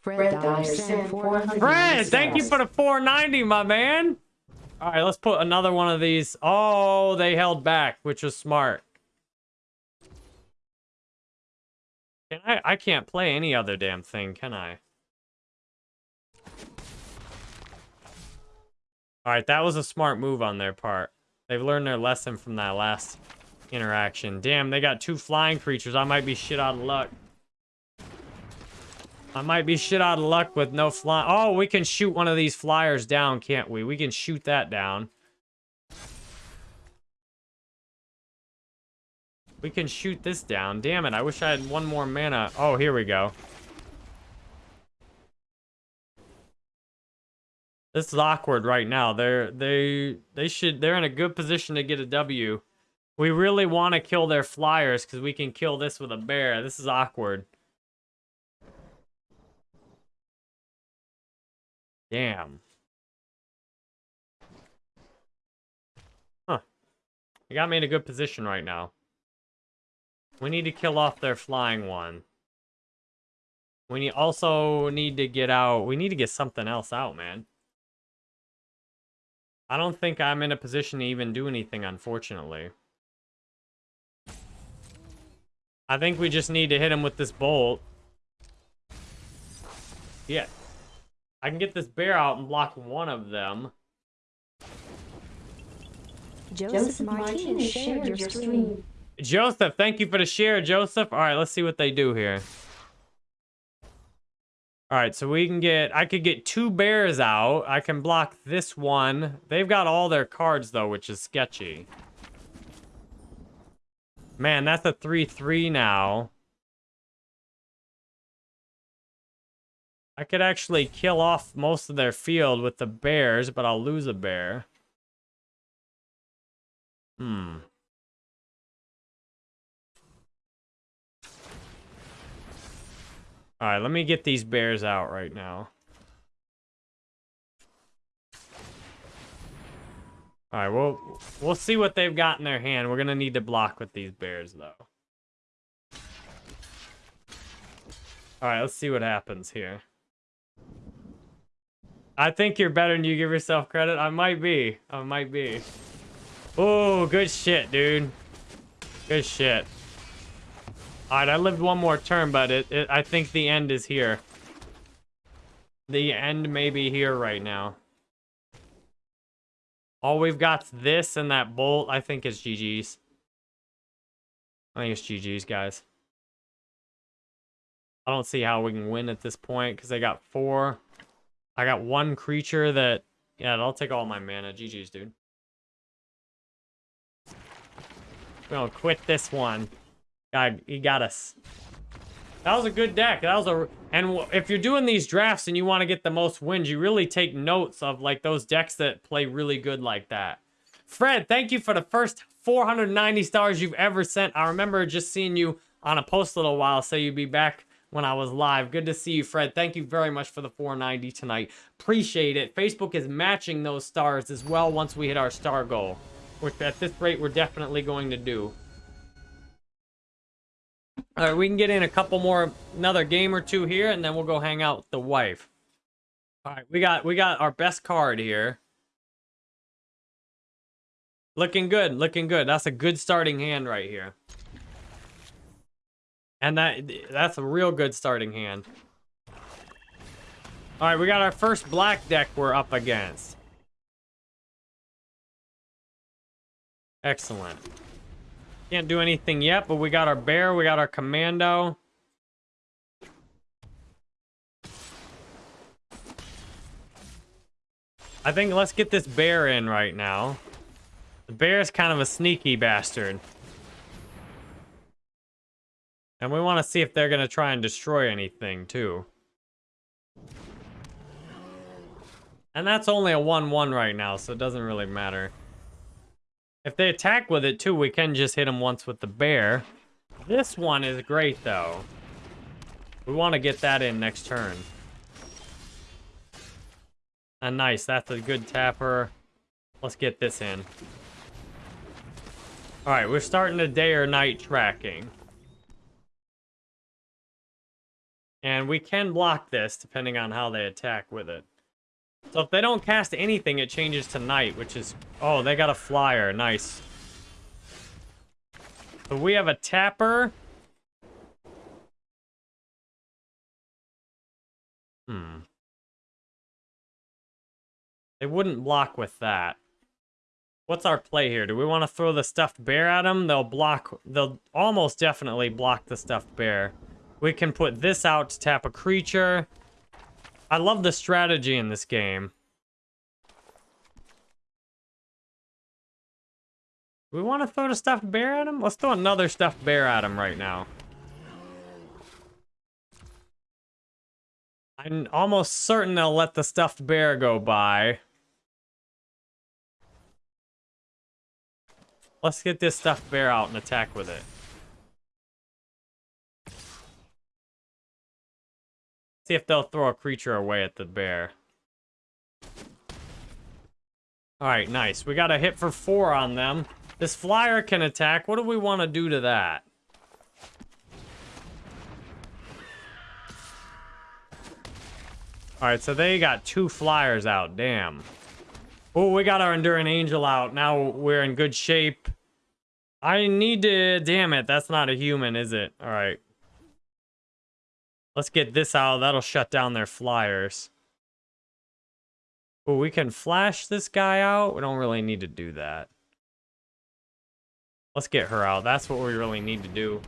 Fred Dyer sent 400 Fred, thank you for the 490, my man. All right, let's put another one of these. Oh, they held back, which was smart. Can I? I can't play any other damn thing, can I? All right, that was a smart move on their part. They've learned their lesson from that last interaction. Damn, they got two flying creatures. I might be shit out of luck. I might be shit out of luck with no fly. Oh, we can shoot one of these flyers down, can't we? We can shoot that down. We can shoot this down. Damn it, I wish I had one more mana. Oh, here we go. This is awkward right now. They're they they should they're in a good position to get a W. We really want to kill their flyers because we can kill this with a bear. This is awkward. Damn. Huh. You got me in a good position right now. We need to kill off their flying one. We also need to get out. We need to get something else out, man. I don't think I'm in a position to even do anything, unfortunately. I think we just need to hit him with this bolt. Yeah. I can get this bear out and block one of them. Joseph Martinez shared your stream. Joseph, thank you for the share, Joseph. All right, let's see what they do here. All right, so we can get, I could get two bears out. I can block this one. They've got all their cards, though, which is sketchy. Man, that's a 3-3 now. I could actually kill off most of their field with the bears, but I'll lose a bear. Hmm. All right, let me get these bears out right now. All right, well, we'll see what they've got in their hand. We're to need to block with these bears, though. All right, let's see what happens here. I think you're better than you give yourself credit. I might be. I might be. Oh, good shit, dude. Good shit. Alright, I lived one more turn, but it, it, I think the end is here. The end may be here right now. All we've got's this and that bolt. I think it's GG's. I think it's GG's, guys. I don't see how we can win at this point because they got four. I got one creature that... Yeah, I'll take all my mana. GG's, dude. We're gonna quit this one. God, he got us. That was a good deck. That was a... And if you're doing these drafts and you want to get the most wins, you really take notes of, like, those decks that play really good like that. Fred, thank you for the first 490 stars you've ever sent. I remember just seeing you on a post a little while say you'd be back when I was live. Good to see you, Fred. Thank you very much for the 490 tonight. Appreciate it. Facebook is matching those stars as well once we hit our star goal, which at this rate we're definitely going to do. All right, we can get in a couple more, another game or two here, and then we'll go hang out with the wife. All right, we got we got our best card here. Looking good, looking good. That's a good starting hand right here. And that that's a real good starting hand. All right, we got our first black deck we're up against. Excellent. Can't do anything yet, but we got our bear, we got our commando. I think let's get this bear in right now. The bear is kind of a sneaky bastard. And we want to see if they're going to try and destroy anything, too. And that's only a 1-1 right now, so it doesn't really matter. If they attack with it too, we can just hit them once with the bear. This one is great though. We want to get that in next turn. And nice, that's a good tapper. Let's get this in. Alright, we're starting the day or night tracking. And we can block this depending on how they attack with it. So if they don't cast anything, it changes to night, which is... Oh, they got a flyer. Nice. So we have a tapper. Hmm. They wouldn't block with that. What's our play here? Do we want to throw the stuffed bear at them? They'll block... They'll almost definitely block the stuffed bear. We can put this out to tap a creature. I love the strategy in this game. We want to throw the stuffed bear at him? Let's throw another stuffed bear at him right now. I'm almost certain they'll let the stuffed bear go by. Let's get this stuffed bear out and attack with it. See if they'll throw a creature away at the bear. Alright, nice. We got a hit for four on them. This flyer can attack. What do we want to do to that? Alright, so they got two flyers out. Damn. Oh, we got our Enduring Angel out. Now we're in good shape. I need to... Damn it, that's not a human, is it? All right. Let's get this out. That'll shut down their flyers. Oh, we can flash this guy out. We don't really need to do that. Let's get her out. That's what we really need to do.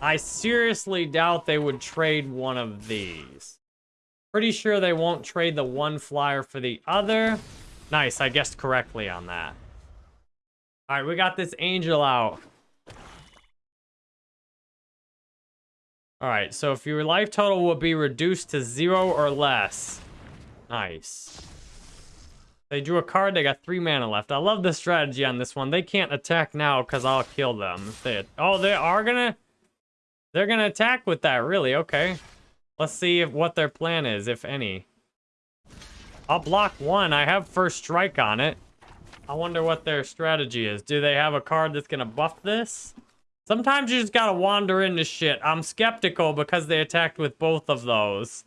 I seriously doubt they would trade one of these. Pretty sure they won't trade the one flyer for the other. Nice, I guessed correctly on that. All right, we got this angel out. All right, so if your life total will be reduced to zero or less. Nice. They drew a card, they got three mana left. I love the strategy on this one. They can't attack now because I'll kill them. They, oh, they are gonna... They're gonna attack with that, really? Okay. Let's see if what their plan is, if any. I'll block one. I have first strike on it. I wonder what their strategy is. Do they have a card that's gonna buff this? Sometimes you just gotta wander into shit. I'm skeptical because they attacked with both of those.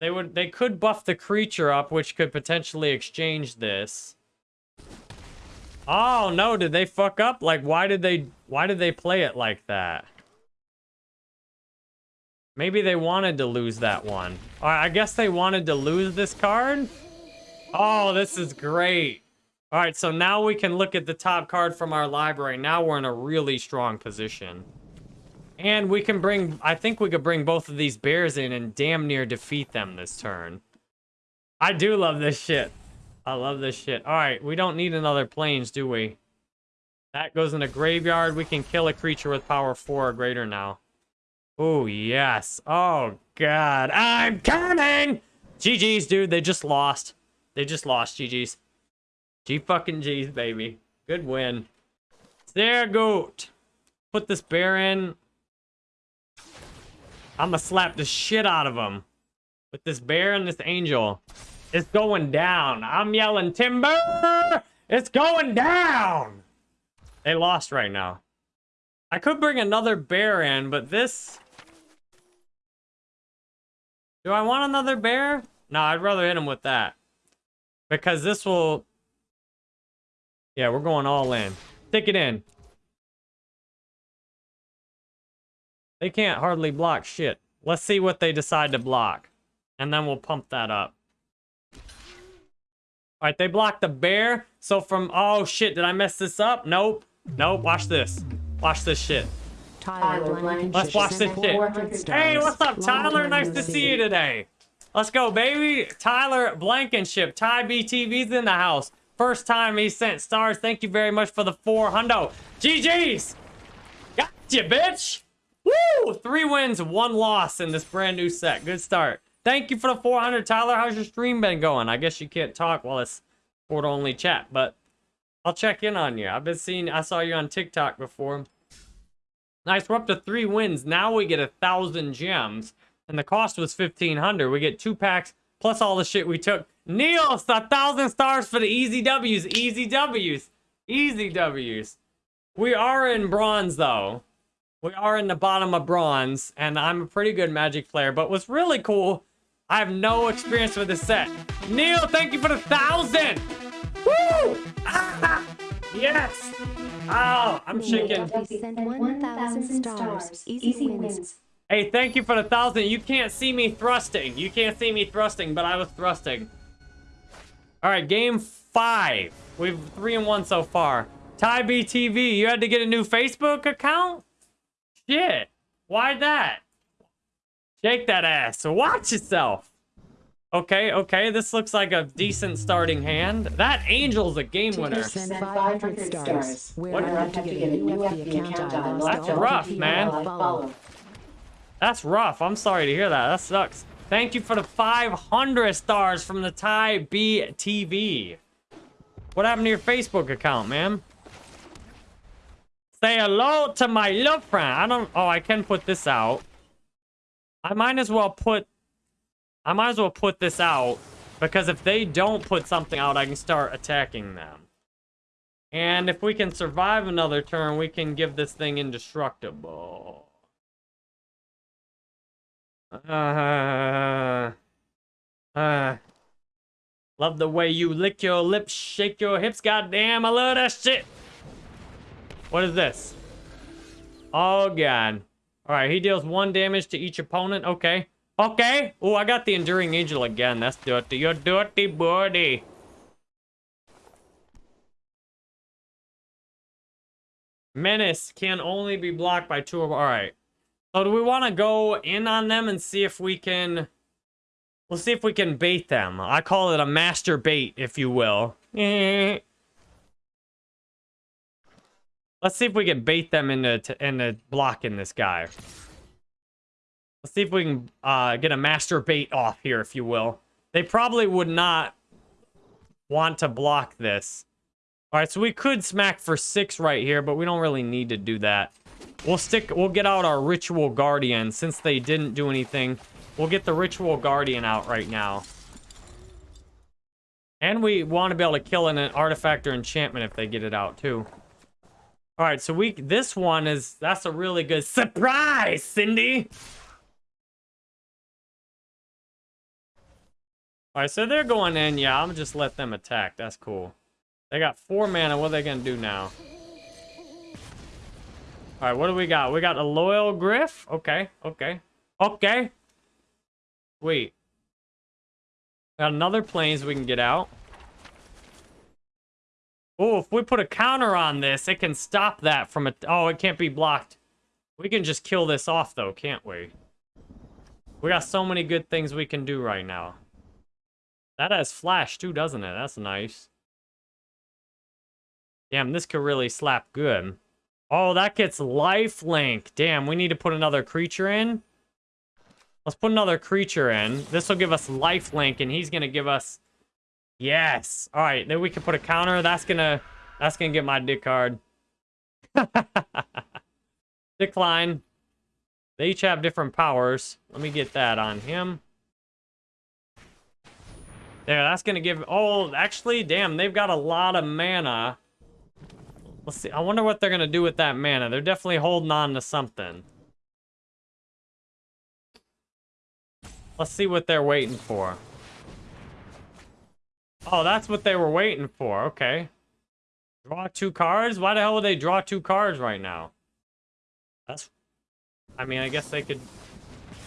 They would they could buff the creature up, which could potentially exchange this. Oh no, did they fuck up? Like why did they why did they play it like that? Maybe they wanted to lose that one. I guess they wanted to lose this card? Oh, this is great. Alright, so now we can look at the top card from our library. Now we're in a really strong position. And we can bring, I think we could bring both of these bears in and damn near defeat them this turn. I do love this shit. I love this shit. All right, we don't need another plains, do we? That goes in a graveyard. We can kill a creature with power four or greater now. Oh, yes. Oh, God. I'm coming! GG's, dude. They just lost. They just lost, GG's. G fucking G's, baby. Good win. There, goat. Put this bear in. I'm gonna slap the shit out of him. With this bear and this angel. It's going down. I'm yelling, Timber! It's going down! They lost right now. I could bring another bear in, but this... Do I want another bear? No, I'd rather hit him with that. Because this will... Yeah, we're going all in. Stick it in. They can't hardly block shit. Let's see what they decide to block. And then we'll pump that up. Alright, they blocked the bear. So from... Oh, shit. Did I mess this up? Nope. Nope. Watch this. Watch this shit. Tyler Let's watch this shit. Hey, what's up, Tyler? Nice to see you today. Let's go, baby. Tyler Blankenship. Ty BTV's in the house. First time he sent stars. Thank you very much for the four hundo. GG's. you, bitch. Woo! Three wins, one loss in this brand new set. Good start. Thank you for the 400, Tyler. How's your stream been going? I guess you can't talk while it's port-only chat, but I'll check in on you. I've been seeing, I saw you on TikTok before. Nice, we're up to three wins. Now we get a thousand gems, and the cost was 1500. We get two packs, plus all the shit we took. Neil, a thousand stars for the easy W's. Easy W's. Easy W's. We are in bronze, though. We are in the bottom of bronze, and I'm a pretty good Magic player. But what's really cool, I have no experience with this set. Neil, thank you for the thousand! Woo! Ah! Yes! Oh, I'm shaking. Send 1,000 stars. Easy wins. Hey, thank you for the thousand. You can't see me thrusting. You can't see me thrusting, but I was thrusting. All right, game five. We've three and one so far. Ty BTV, you had to get a new Facebook account? Shit. Why that? Shake that ass. Watch yourself. Okay, okay. This looks like a decent starting hand. That angel's a game winner. Send 500 stars. We're What- to get a new FB account I That's rough, man. That's rough. I'm sorry to hear that. That sucks. Thank you for the 500 stars from the Ty BTV. What happened to your Facebook account, man? Say hello to my love friend. I don't... Oh, I can put this out. I might as well put... I might as well put this out. Because if they don't put something out, I can start attacking them. And if we can survive another turn, we can give this thing indestructible. Uh, uh, Love the way you lick your lips, shake your hips. Goddamn, I love that shit. What is this? Oh, God. All right, he deals one damage to each opponent. Okay. Okay. Oh, I got the Enduring Angel again. That's dirty. You're dirty body. Menace can only be blocked by two of... All right. So do we want to go in on them and see if we can... We'll see if we can bait them. I call it a master bait, if you will. Let's see if we can bait them into into blocking this guy. Let's see if we can uh, get a master bait off here, if you will. They probably would not want to block this. All right, so we could smack for six right here, but we don't really need to do that. We'll stick. We'll get out our ritual guardian since they didn't do anything. We'll get the ritual guardian out right now. And we want to be able to kill an artifact or enchantment if they get it out too. All right, so we this one is that's a really good surprise, Cindy. All right, so they're going in. Yeah, I'm just let them attack. That's cool. They got four mana. What are they gonna do now? All right, what do we got? We got a loyal gryff. Okay, okay, okay. Wait. Got another plains we can get out. Oh, if we put a counter on this, it can stop that from a... Oh, it can't be blocked. We can just kill this off, though, can't we? We got so many good things we can do right now. That has flash, too, doesn't it? That's nice. Damn, this could really slap good. Oh, that gets life link. Damn, we need to put another creature in. Let's put another creature in. This will give us life link, and he's gonna give us. Yes. All right, then we can put a counter. That's gonna. That's gonna get my dick card. Decline. They each have different powers. Let me get that on him. There, that's gonna give. Oh, actually, damn, they've got a lot of mana. Let's see. I wonder what they're gonna do with that mana. They're definitely holding on to something. Let's see what they're waiting for. Oh, that's what they were waiting for. Okay. Draw two cards? Why the hell would they draw two cards right now? That's... I mean, I guess they could...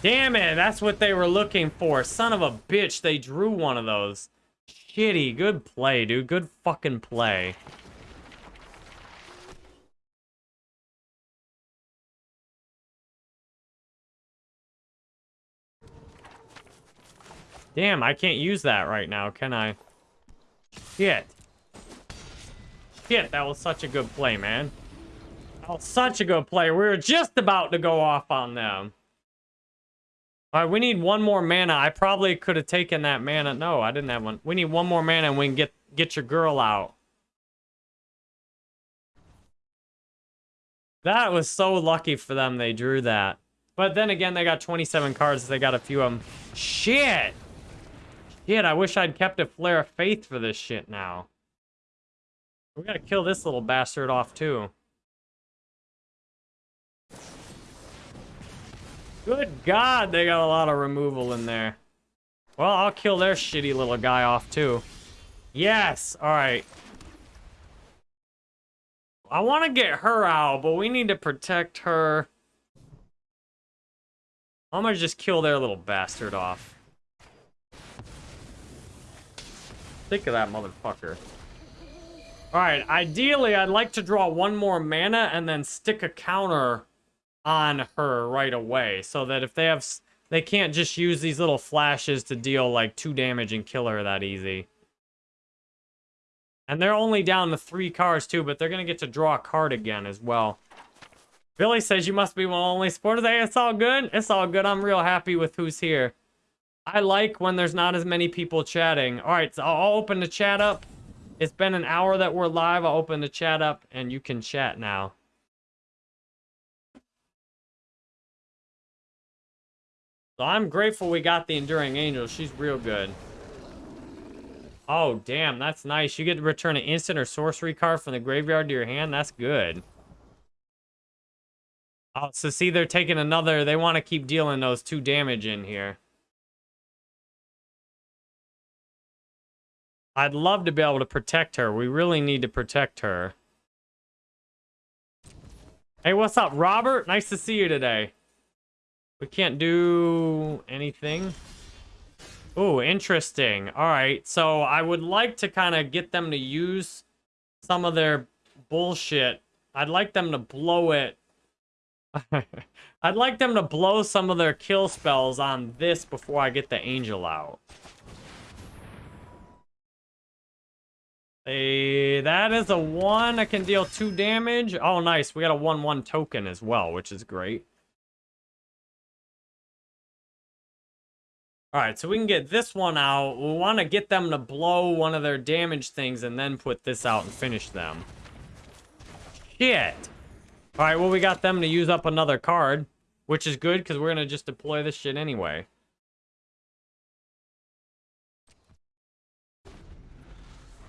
Damn it! That's what they were looking for. Son of a bitch, they drew one of those. Shitty. Good play, dude. Good fucking play. Damn, I can't use that right now, can I? Shit. Shit, that was such a good play, man. That was such a good play. We were just about to go off on them. All right, we need one more mana. I probably could have taken that mana. No, I didn't have one. We need one more mana and we can get, get your girl out. That was so lucky for them they drew that. But then again, they got 27 cards. They got a few of them. Shit! Shit, I wish I'd kept a Flare of Faith for this shit now. We gotta kill this little bastard off, too. Good God, they got a lot of removal in there. Well, I'll kill their shitty little guy off, too. Yes! Alright. I want to get her out, but we need to protect her. I'm gonna just kill their little bastard off. Think of that motherfucker. Alright, ideally, I'd like to draw one more mana and then stick a counter on her right away. So that if they have... They can't just use these little flashes to deal, like, two damage and kill her that easy. And they're only down to three cards, too, but they're going to get to draw a card again as well. Billy says you must be the only supporters. Hey, it's all good. It's all good. I'm real happy with who's here. I like when there's not as many people chatting. All right, so I'll open the chat up. It's been an hour that we're live. I'll open the chat up and you can chat now. So I'm grateful we got the Enduring Angel. She's real good. Oh, damn, that's nice. You get to return an instant or sorcery card from the graveyard to your hand. That's good. Oh, so see, they're taking another... They want to keep dealing those two damage in here. I'd love to be able to protect her. We really need to protect her. Hey, what's up, Robert? Nice to see you today. We can't do anything. Oh, interesting. All right, so I would like to kind of get them to use some of their bullshit. I'd like them to blow it. I'd like them to blow some of their kill spells on this before I get the angel out. Hey, that is a one. I can deal two damage. Oh, nice. We got a 1-1 token as well, which is great. Alright, so we can get this one out. We want to get them to blow one of their damage things and then put this out and finish them. Shit. Alright, well, we got them to use up another card, which is good because we're going to just deploy this shit anyway.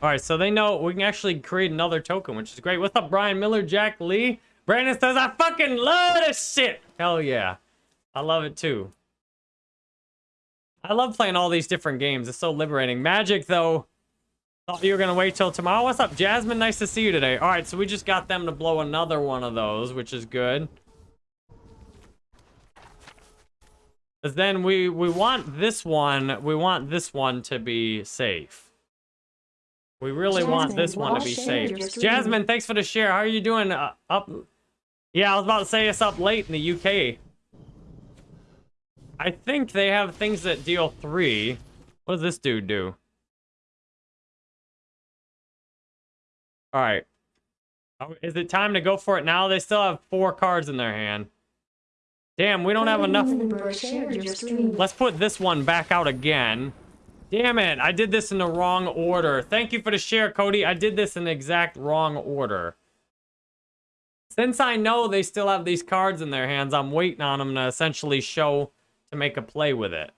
Alright, so they know we can actually create another token, which is great. What's up, Brian Miller, Jack Lee? Brandon says, I fucking love this shit. Hell yeah. I love it too. I love playing all these different games. It's so liberating. Magic, though, thought you were going to wait till tomorrow. What's up, Jasmine? Nice to see you today. All right, so we just got them to blow another one of those, which is good. Because then we, we want this one, we want this one to be safe. We really want this one to be safe. Jasmine, thanks for the share. How are you doing? Uh, up? Yeah, I was about to say it's up late in the UK. I think they have things that deal three. What does this dude do? All right. Oh, Is it time to go for it now? They still have four cards in their hand. Damn, we don't have enough. Member shared your stream. Let's put this one back out again. Damn it, I did this in the wrong order. Thank you for the share, Cody. I did this in the exact wrong order. Since I know they still have these cards in their hands, I'm waiting on them to essentially show to make a play with it.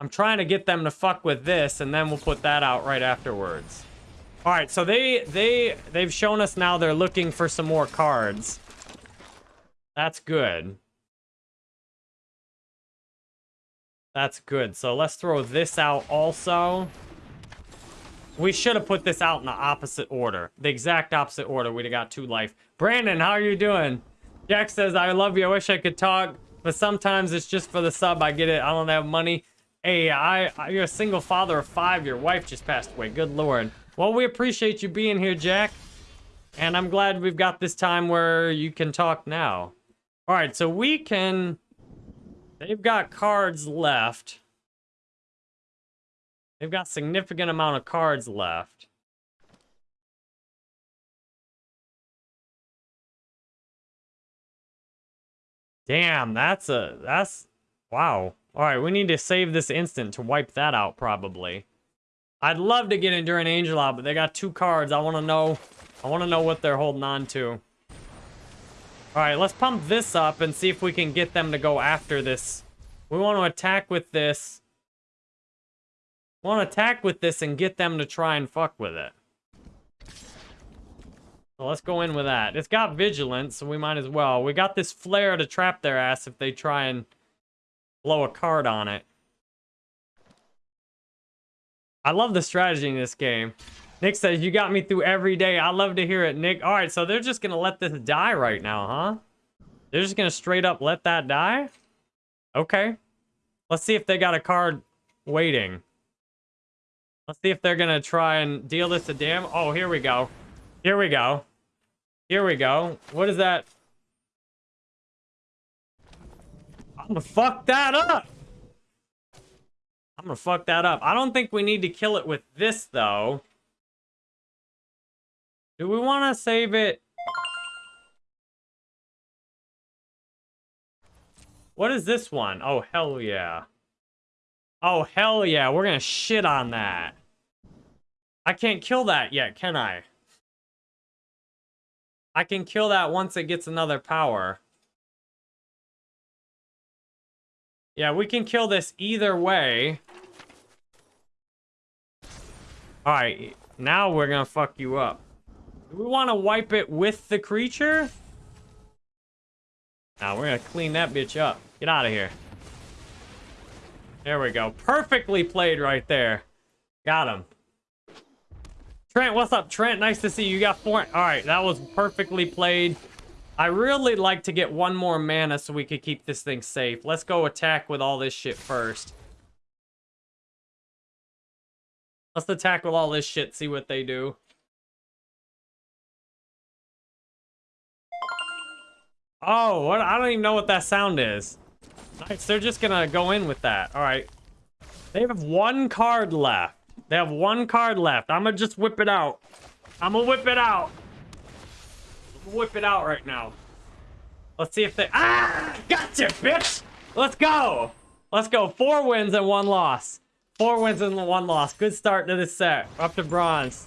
I'm trying to get them to fuck with this, and then we'll put that out right afterwards. All right, so they they they've shown us now they're looking for some more cards. That's good. That's good. So let's throw this out also. We should have put this out in the opposite order. The exact opposite order. We'd have got two life. Brandon, how are you doing? Jack says, I love you. I wish I could talk, but sometimes it's just for the sub. I get it. I don't have money. Hey, I, I you're a single father of five. Your wife just passed away. Good lord. Well, we appreciate you being here, Jack. And I'm glad we've got this time where you can talk now. All right, so we can... They've got cards left. They've got significant amount of cards left. Damn, that's a that's wow. All right, we need to save this instant to wipe that out probably. I'd love to get Enduring Angel out, but they got two cards. I want to know I want to know what they're holding on to. All right, let's pump this up and see if we can get them to go after this. We want to attack with this. We want to attack with this and get them to try and fuck with it. So let's go in with that. It's got vigilance, so we might as well. We got this flare to trap their ass if they try and blow a card on it. I love the strategy in this game. Nick says, you got me through every day. I love to hear it, Nick. All right, so they're just going to let this die right now, huh? They're just going to straight up let that die? Okay. Let's see if they got a card waiting. Let's see if they're going to try and deal this to damn. Oh, here we go. Here we go. Here we go. What is that? I'm gonna fuck that up. I'm gonna fuck that up. I don't think we need to kill it with this, though. Do we want to save it? What is this one? Oh, hell yeah. Oh, hell yeah. We're gonna shit on that. I can't kill that yet, can I? I can kill that once it gets another power. Yeah, we can kill this either way. Alright, now we're gonna fuck you up. Do we want to wipe it with the creature? Now we're gonna clean that bitch up. Get out of here. There we go. Perfectly played right there. Got him. Trent, what's up, Trent? Nice to see you. You got four. All right, that was perfectly played. I really like to get one more mana so we could keep this thing safe. Let's go attack with all this shit first. Let's attack with all this shit, see what they do. Oh, what? I don't even know what that sound is. Nice, they're just gonna go in with that. All right. They have one card left. They have one card left. I'm gonna just whip it out. I'm gonna whip it out. Whip it out right now. Let's see if they... Ah! Gotcha, bitch! Let's go! Let's go. Four wins and one loss. Four wins and one loss. Good start to this set. Up to bronze.